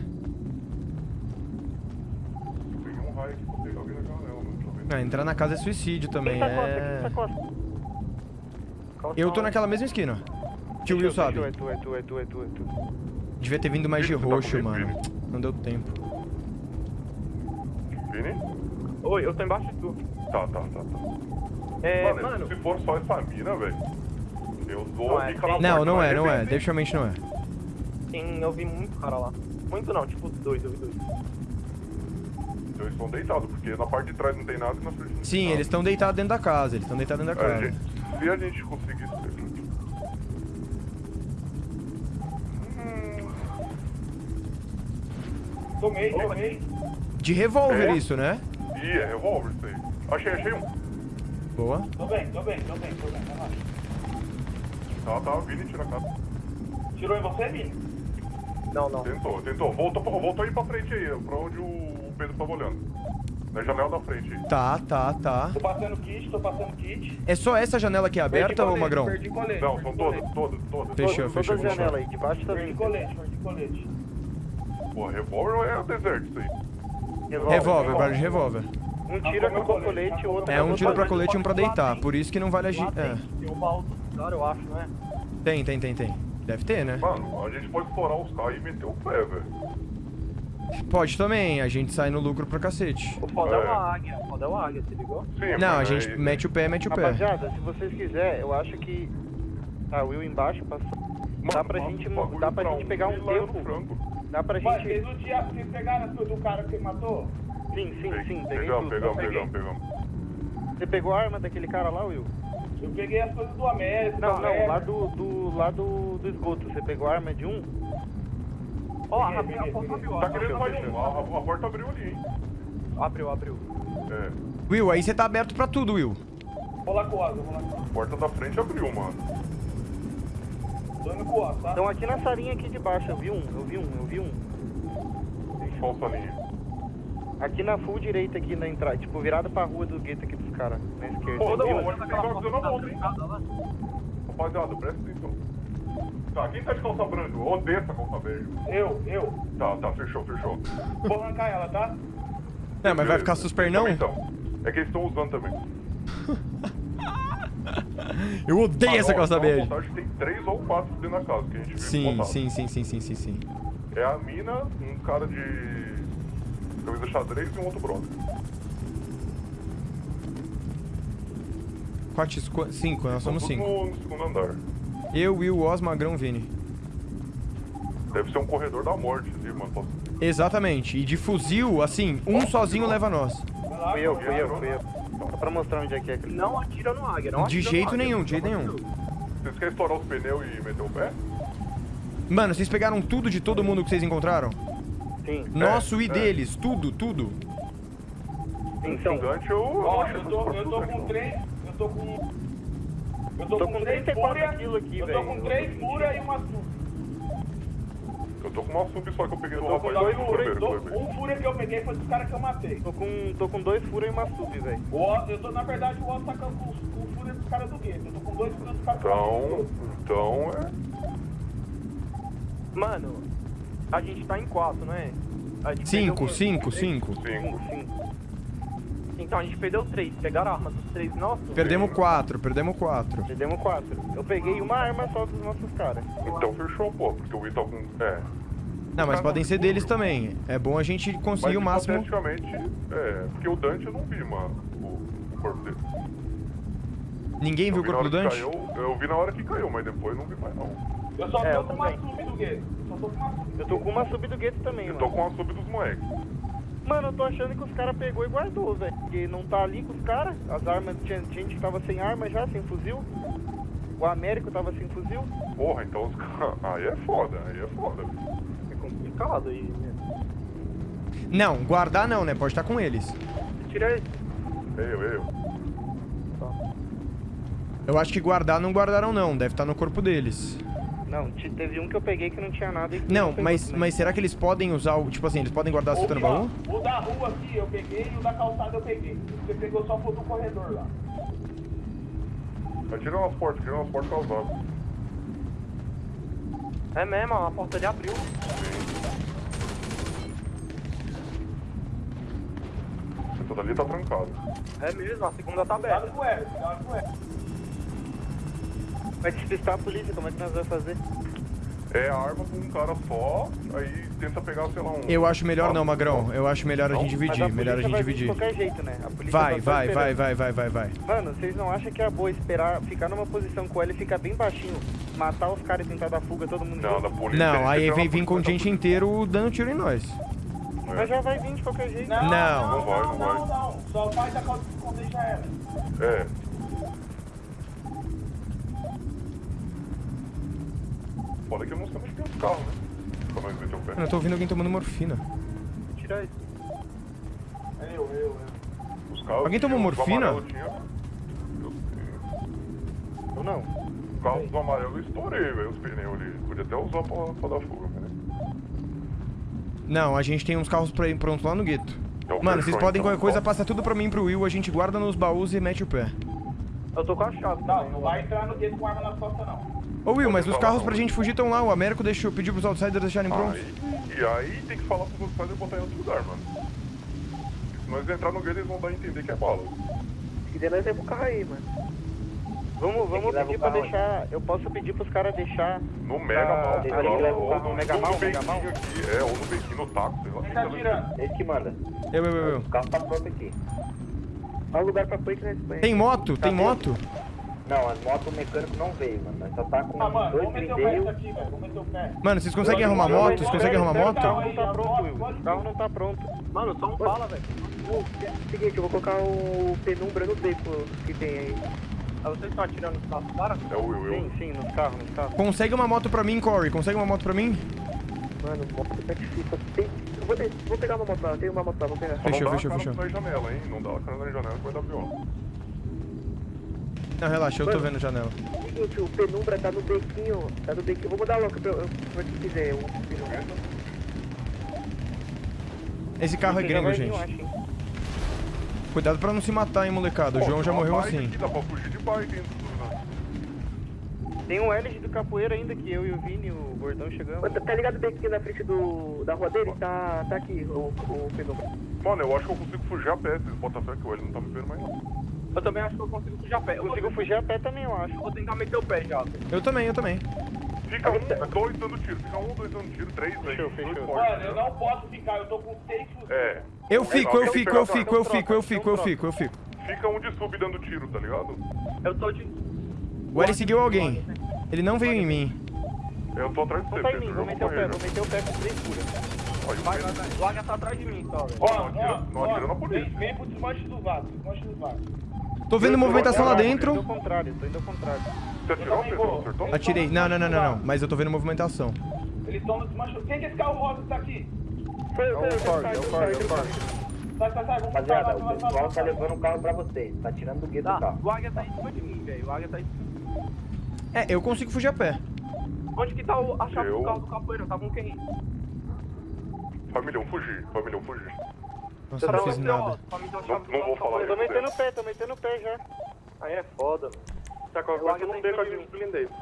Peguei um raio aqui pra pegar alguém na janela, mano. Deixa eu ver. Ah, entrar na casa é suicídio também, tá costa? é... Quem tá costa? Eu tô naquela mesma esquina. Que o Will sabe. É tu, é tu, é tu, é tu, é tu. Devia ter vindo mais de tá roxo, mano. Não deu tempo. Vini? Oi, eu tô embaixo de tu. Tá, tá, tá, tá. É, mano, mano, se for só essa mina, velho, eu dou Não a é, tem- Não, não é, não é. Definitivamente não é. tem, eu vi muito cara lá. Muito não, tipo dois, eu vi dois. Então eles estão deitados, porque na parte de trás não tem nada e na frente não tem Sim, nada. eles estão deitados dentro da casa. Eles estão deitados dentro da É, casa. gente, se a gente conseguir... Tomei, tomei. De revólver É? isso, né? Ih, é revólver isso aí. Achei, achei um. Boa. Tô bem, tô bem, tô bem, tô bem. relaxa. Tá, tá, Vini, tira a casa. Tirou em você, Vini? Não, não. Tentou, tentou. Voltou, voltou aí pra frente aí, pra onde o Pedro tava olhando. Na janela da frente. Tá, tá, tá. Tô passando kit, tô passando kit. É só essa janela aqui aberta, Perdi ô colete, Magrão? Perdi colete. Não, perdi são colete. todas, todas, todas. Fechou, Todas fechou, as fechou. janelas aí, debaixo tá Perdi dentro. colete, perdi colete. Pô, revólver é deserto isso aí. Revólver, vale de revólver. Um tira com o colete e o outro É um tiro pra colete e um pra deitar. Por isso que não vale agir. É. Tem um baú do cara, eu acho, né? Tem, tem, tem, tem. Deve ter, né? Mano, a gente pode explorar os carros e meter o pé, velho. Pode também, a gente sai no lucro pra cacete. O foda é, É. o águia, o foda é o águia, se ligou? Sim, Não, a gente aí- mete o pé, mete o pé. Rapaziada, se vocês quiserem, eu acho que. Tá, o Will embaixo passou. Dá pra gente, mo- dá pra gente pegar um tempo. Dá pra Mas gente. vocês não tinham- vocês pegaram as coisas do cara que você matou? Sim, sim, sim, peguei Pegamos, tudo. pegamos, pegamos, pegamos. Você pegou a arma daquele cara lá, Will? Eu peguei as coisas do América. Não, não, América. lá do, do, lá do, do esgoto. Você pegou a arma de um? Ó, a porta abriu, Tá querendo mais um. A, a- porta abriu ali, hein? Abriu, abriu. É. Will, aí você tá aberto pra tudo, Will. Vou lá com o Asa, vou lá com o Asa. A porta da frente abriu, mano. Tô indo com o Asa, tá? Então aqui na salinha aqui de baixo, eu vi um, eu vi um, eu vi um. Qual salinha? Aqui na full direita aqui na entrada, tipo, virada pra rua do gueto aqui dos caras, na esquerda. Pô, Eu não, um. visão na volta, hein? Rapaziada, presta atenção. Tá, quem tá de calça branca? Eu odeio essa calça verde. Eu, eu. Tá, tá, fechou, fechou. Vou arrancar ela, tá? É, mas vai ficar susper não? Então, é que eles estão usando também. Eu odeio essa calça vontade, tem três ou quatro dentro da casa que a gente viu Sim, sim, sim, sim, sim, sim, sim. É a mina, um cara de camisa xadrez e um outro brother. 4, 5, nós somos 5. No, no segundo andar. Eu, Will, Os, Magrão, Vini. Deve ser um corredor da morte ali, mano. Exatamente. E de fuzil, assim, um sozinho leva nós. Fui eu, fui eu, fui eu. Só pra mostrar onde é que é aquele. Não atira no águia, não De atira no jeito águia, nenhum, de jeito de nenhum. Vocês querem estourar os pneus e meter o pé? Mano, vocês pegaram tudo de todo mundo que vocês encontraram? Sim. Nosso É, e é. deles, tudo, tudo. Então, eu. Ó, eu tô, eu tô com três. Eu tô com. Eu tô, Tô com, com três 34 fúria. quilos aqui, Eu tô velho. com Eu três tô fúria e uma sub. Eu tô com uma sub só que eu peguei Eu do tô com rapaz dois do fúria. primeiro, tô- foi bem. Um fúria que eu peguei foi dos caras que eu matei. tô com, tô com dois furos e uma sub, velho. Eu tô, na verdade, o Oz tá com, com, com o fúria dos caras do gueto. Eu tô com dois fúria dos caras que eu matei. Então, então é. Mano, a gente tá em quatro, não é? A gente 5, perdeu- 5, 5. Então a gente perdeu três. Pegaram a arma dos três nossos? Perdemos 4, perdemos 4. Perdemos quatro. Eu peguei uma arma só dos nossos caras. Então fechou, pô, porque o tá com. É. Não, mas podem ser deles também. É bom a gente conseguir o Mas máximo. hipoteticamente, é. Porque o Dante eu não vi, mano. O, o corpo dele. Ninguém Eu viu o corpo do Dante? Caiu, eu vi na hora que caiu, mas depois não vi mais não. Eu só É, tô eu com uma sub do gueto. Eu só tô com uma sub. Eu tô com uma sub do gueto também, Eu tô mano. com a sub dos moleques. Mano, eu tô achando que os caras pegou e guardou, velho. Porque não tá ali com os caras. As armas, tinha gente que tava sem arma já, sem fuzil. O Américo tava sem fuzil. Porra, então os caras. Aí é foda, aí é foda. É complicado aí, né? Não, guardar não, né? Pode estar com eles. Tira ele. Eu, eu. Eu acho que guardar não guardaram não, deve estar no corpo deles. Não, teve um que eu peguei que não tinha nada. não, não mas, mas será que eles podem usar o. Tipo assim, eles podem guardar a no baú? O da rua aqui eu peguei e o da calçada eu peguei. Você pegou só o do corredor lá. Tira umas portas, tira umas portas causadas. É mesmo, a porta ali abriu. Sim. Tudo ali tá trancado. É mesmo, a segunda tá aberta. Cuidado com o cuidado com. Vai despistar a polícia, como é que nós vamos fazer? É arma com um cara só, aí tenta pegar, sei lá, um... Eu acho melhor não, Magrão. Eu acho melhor a gente dividir. Melhor a gente vai vir de dividir. qualquer jeito, né? A Vai, tá vai, vai, esperando. vai, vai, vai, vai. Mano, vocês não acham que é boa esperar, ficar numa posição com ele e ficar bem baixinho, matar os caras e tentar dar fuga todo mundo Não, da polícia. Não, aí vem vir contingente inteiro dando tiro em nós. Mas já vai vir de qualquer jeito. Não. Não vai, não vai. Não, não, só faz a calça de esconder já era. É. Foda que eu não sei onde tem os carros, né? Pra nós meter o pé. Mano, eu tô ouvindo alguém tomando morfina. Tira isso. É eu, eu, eu. Os carros Alguém tomou morfina? tinha- Ou não? Os carros do amarelo eu estourei, velho, os pneus ali. Podia até usar pra, pra dar fuga, né? Não, a gente tem uns carros pra ir pronto lá no gueto. Então, Mano, vocês podem então. qualquer coisa, passa tudo pra mim e pro Will, a gente guarda nos baús e mete o pé. Eu tô com a chave Não, também. não vai entrar no gueto com arma nas costas, não. Ô Will, mas os carros pra gente fugir estão lá, o Américo deixou, pediu pros outsiders deixarem prontos. Aí, e aí tem que falar pros fazer botar em outro lugar, mano. Se nós entrar no gueto, eles vão dar a entender que é bala. E daí nós leva o carro aí, mano. Vamos, vamos pedir pra deixar. Eu posso pedir pros caras deixar. No Mega Mal, leva o ou no, Mega Mal, no Mega Mal. Aqui, é, ou no Bequinho, no taco, sei lá. Quem tá tirando? Esse que manda. Eu, eu, eu. O carro tá pronto aqui. Olha o lugar pra pôr que nós põe. Tem moto? Tem moto? Não, as motos o mecânico não veio, mano. Nós só tá com Ah, mano, dois vamos meter o pé nisso blindeiros. aqui, velho. Vamos meter o pé. Mano, vocês conseguem arrumar moto? Vocês conseguem arrumar O moto? carro não tá pronto, Will. O carro não tá pronto. Mano, só um bala, velho. Seguinte, eu vou colocar o penumbra no beco que tem aí. Ah, vocês estão atirando nos nossos caras? É o Will, Sim, sim, nos carros, nos carros. Consegue uma moto pra mim, Corey? Consegue uma moto pra mim? Mano, moto tá difícil. Tem... Eu vou, ter... vou pegar uma moto lá, eu tenho uma moto lá, vou pegar. Só Fechou, não dá fechou, a cara fechou. na janela, hein? Não dá a cara na janela que vai dar pior. Não, relaxa, eu tô vendo a janela. Seguinte, o penumbra tá no bequinho, tá no bequinho. Vou mandar logo pra pra quem quiser o penumbra. Esse carro é gringo, vir, gente. Cuidado pra não se matar, hein, molecada. O Pô, João já uma morreu assim. Aqui, dá pra fugir de bike, hein? Tem um LG do capoeira ainda que eu e o Vini, o gordão chegamos. Tá, tá ligado o bequinho na frente do, da rua dele? Tá, tá aqui o, o penumbra. Mano, eu acho que eu consigo fugir a pé, vocês botam fé que o L não tá me vendo mais não. Eu também acho que eu consigo fugir a pé. Eu Consigo fugir a pé também, eu acho. vou tentar meter o pé já. velho. Eu também, eu também. Fica um, dois dando tiro, fica um, dois dando tiro, três, aí, Fechou, dois fechou. fortes, Mano, eu não posso ficar, eu tô com seis fuzis. É. Eu fico, eu fico, eu fico, eu fico, eu então fico, eu fico, eu fico. Fica um de sub dando tiro, tá ligado? Eu tô de. O L seguiu alguém. Ele não veio em mim. Eu tô atrás de você, em mim, Pedro, vou meter o pé, vou meter o pé com três o Vai, Pedro- vai, vai. O Águia tá atrás de mim, só, velho. Ó, Não atira- ó, não atira ó, na polícia. Vem, vem pro desmanche do vaso, desmanche do vaso. Tô vendo movimentação lá Tô indo dentro. ao contrário, tô indo ao contrário. Você atirou, Pedro? Não acertou? Atirei. Não, não, não, não, não. Mas eu tô vendo movimentação. Eles estão no desmanche. Quem que é esse carro rosa que tá aqui? Foi, É o Ford, é o é o Ford. Sai, sai, sai, vamos Rapaziada, o pessoal tá levando o carro pra vocês. Tá tirando do gueto do Tá, carro. o Águia tá em cima de mim, velho. O Águia tá em cima. É, eu consigo fugir a pé. Onde que tá o, a chave Eu- do carro do capoeira? Tá com quem? Familhão, fugir, familhão, fugir. Nossa, eu não fiz nada. Não, não vou falar Tô isso, metendo Pedro. o pé, tô metendo o pé já. Aí é foda, mano. Tá com O a Águia tá em beco cima aqui de nos blindeiros.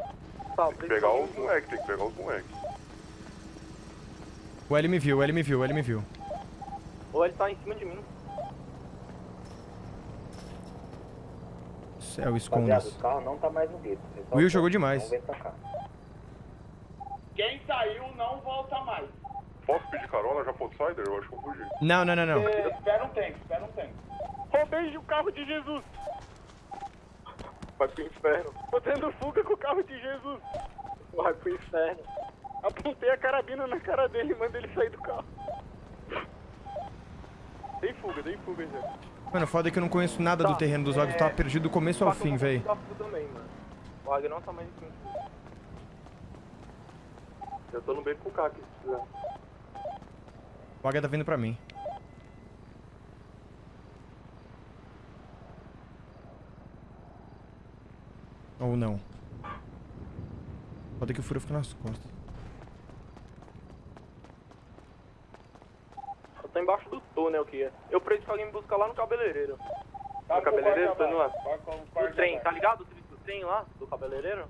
Tá, Tem que pegar os moleques, tem que pegar os moleques. O L me viu, o L me viu, o L me viu. Ou ele tá em cima de mim. Céu, Rapaziada, esconda-se. o carro não tá mais no gueto. Will jogou demais. Cá. Quem saiu não volta mais. Posso pedir carona já pro Outsider? Eu acho que eu fugi. Não, não, não, não. É, espera um tempo, espera um tempo. Roubei o carro de Jesus. Vai pro inferno. Tô tendo fuga com o carro de Jesus. Vai pro inferno. Apontei a carabina na cara dele e mandei ele sair do carro. Dei fuga, dei fuga já. Mano, foda é que eu não conheço nada do terreno dos olhos. Tá perdido do começo ao fim, véi. Tá full também, mano. O Águia não tá mais em cima. Eu tô no beco com o carro aqui, se quiser. O Águia tá vindo pra mim. Ou não. Foda que o furo fica nas costas. Eu tô embaixo do túnel aqui. Eu preciso que alguém me buscar lá no cabeleireiro. Tá no cabeleireiro? Tô indo lá. Com o trem, tá ligado? O serviço do trem lá, do cabeleireiro?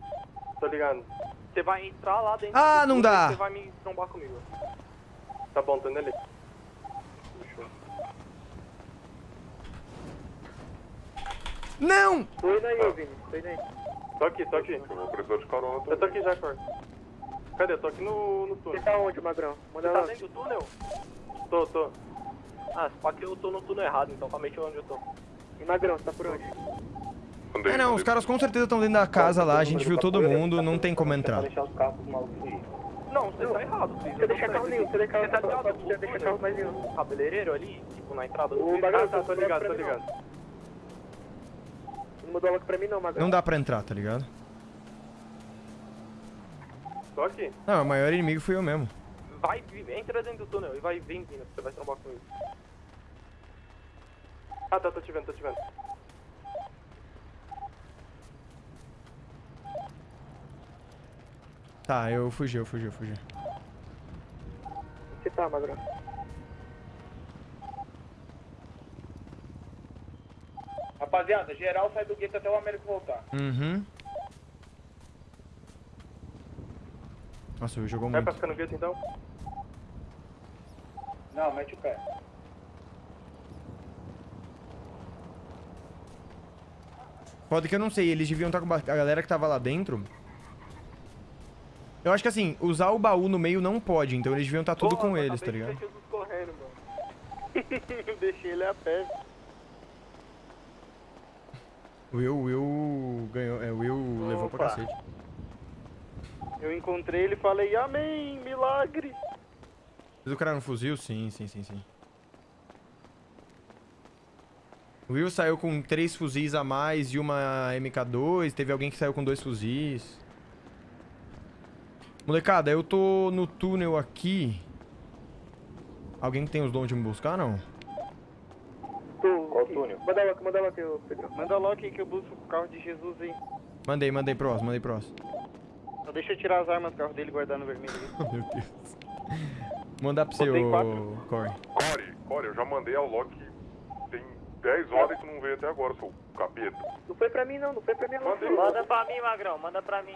Tô ligado. Você vai entrar lá dentro Ah, do não túnel dá. Você vai me trombar comigo. Tá bom, tô indo ali. Não! Tô indo aí, Vini. Tô indo aí. Tô aqui, tô aqui. Eu vou precisar de carona Eu tô também. aqui já, Cor. Cadê? Eu tô aqui no, no túnel. Você tá onde, Magrão? Manda Você tá lá. dentro do túnel? Tô, tô. Ah, se pá que eu tô no túnel errado, então calma aí onde eu tô. E Magrão, você tá por onde? É, não, os caras com certeza estão dentro da casa lá, a gente viu todo mundo, não tem como entrar. deixar os carros malucos aí. Não, você tá errado, Cris. Você deixa carro nenhum, você deixa carro, Você tá ligado? você deixa carro mais nenhum. O cabeleireiro ali, tipo, na entrada do O. Magrão, Ah, tá, tô ligado, tô ligado. Não mandou logo pra mim não, Magrão. Não dá pra entrar, tá ligado? Tô aqui. Não, o maior inimigo fui eu mesmo. Vai, entra dentro do túnel e vai, vem vindo, você vai trombar com ele. Ah, tá, tô te vendo, tô te vendo. Tá, eu fugi, eu fugi, eu fugi. Você tá, Magrão? Rapaziada, geral sai do gueto até o Américo voltar. Uhum. Nossa, jogou Vai muito. pra ficar no gueto então? Não, mete o pé. Foda que eu não sei, eles deviam estar com ba- a galera que tava lá dentro. Eu acho que assim, usar o baú no meio não pode, então eles deviam estar tudo com eles, tá ligado? Jesus correndo, mano. eu deixei ele a pé. O Will, Will ganhou, é, o Will levou pra Opa. cacete. Eu encontrei ele e falei, amém, milagre. O cara no fuzil? Sim, sim, sim, sim. O Will saiu com três fuzis a mais e uma MK2. Teve alguém que saiu com dois fuzis. Molecada, eu tô no túnel aqui. Alguém tem os dons de me buscar, não? Qual túnel? Manda logo, manda logo, Pedro. Manda logo aí que eu busco o carro de Jesus aí. Mandei, mandei próximo, mandei próximo. Só deixa eu tirar as armas do carro dele e guardar no vermelho ali. Meu Deus. Mandar pra você, Botei ô. Corey. Core, Core, eu já mandei ao Loki tem 10 horas e tu não veio até agora, seu capeta. Não foi pra mim não, não foi pra mim não. Manda pra mim, Magrão, manda pra mim.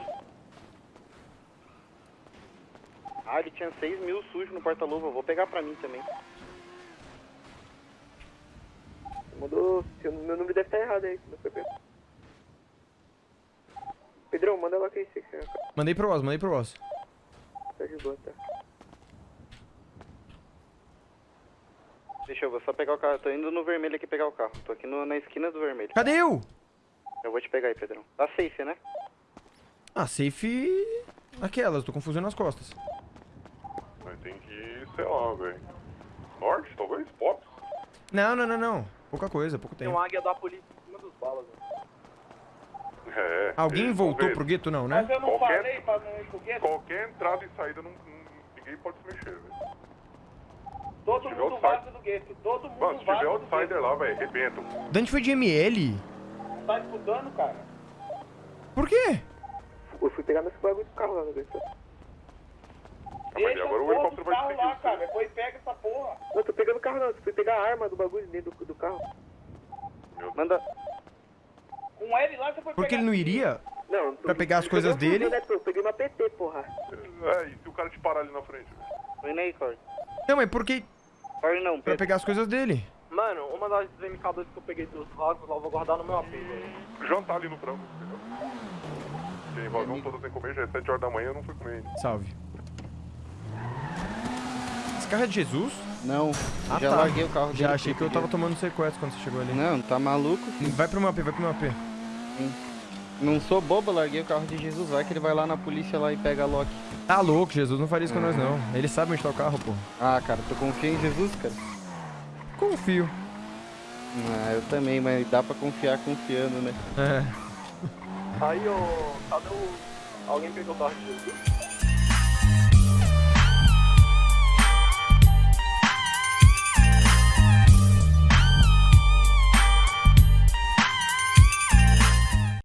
Ah, ele tinha 6 mil sujos no porta-luva, vou pegar pra mim também. Mandou. Meu número deve estar errado aí. Não foi. Pedrão, manda logo aí, você que você Mandei pro Oz, mandei pro Oz. tá de boa, tá? Deixa eu vou só pegar o carro, tô indo no vermelho aqui pegar o carro. Tô aqui no- na esquina do vermelho. Cadê eu? Eu vou te pegar aí, Pedrão. Tá safe, né? Ah, safe... Aquelas, tô com fuzil nas costas. Tem que ir, sei lá, velho. Norte, talvez? Pop? Não, não, não, não. Pouca coisa, pouco Tem tempo. um águia da polícia em cima dos balas, né? É. Alguém voltou pro gueto, não, né? Mas eu não Qualquer- falei pra não ir pro gueto? Qualquer entrada e saída, não, não- ninguém pode se mexer, velho. Todo mundo outsider- vaza do gueto. Todo mundo Mano, se tiver outsider gueto. lá, velho, arrebentam. Dante foi de ML? Tá escutando, cara? Por quê? Eu fui pegar meus bagulho do carro lá no Gueto. Deixa agora o helicóptero vai carro seguir lá, cara. Depois pega essa porra. Não, tô pegando o carro não, fui pegar a arma do bagulho dentro do, do carro. Manda. Com ele lá, você foi Porque ele não iria? Não, Pra pegar as coisas dele? né? Eu peguei uma PT, porra. É, e se o cara te parar ali na frente, velho? Tô indo aí, Corey. Não, mas por que... Corey não, Pra Pedro. pegar as coisas dele. Mano, uma das MK2 que eu peguei dos rostos lá, eu vou guardar no meu AP, velho. Jantar ali no frango, entendeu? Porque invasão toda sem comer, já é 7 horas da manhã, eu não fui comer ainda. Salve. Esse carro é de Jesus? Não, Ah, já tá. larguei o carro dele. Já achei que eu peguei. tava tomando sequestro quando você chegou ali. Não, tá maluco? Vai pro meu AP, vai pro meu AP. Não sou bobo, larguei o carro de Jesus. Vai que ele vai lá na polícia lá e pega a Loki. Tá louco, Jesus não faria isso com nós não. Ele sabe onde tá o carro, pô. Ah, cara, tu confia em Jesus, cara? Confio. Ah, eu também, mas dá pra confiar confiando, né? É. Aí, ô. Cadê o. Alguém pegou o carro de Jesus?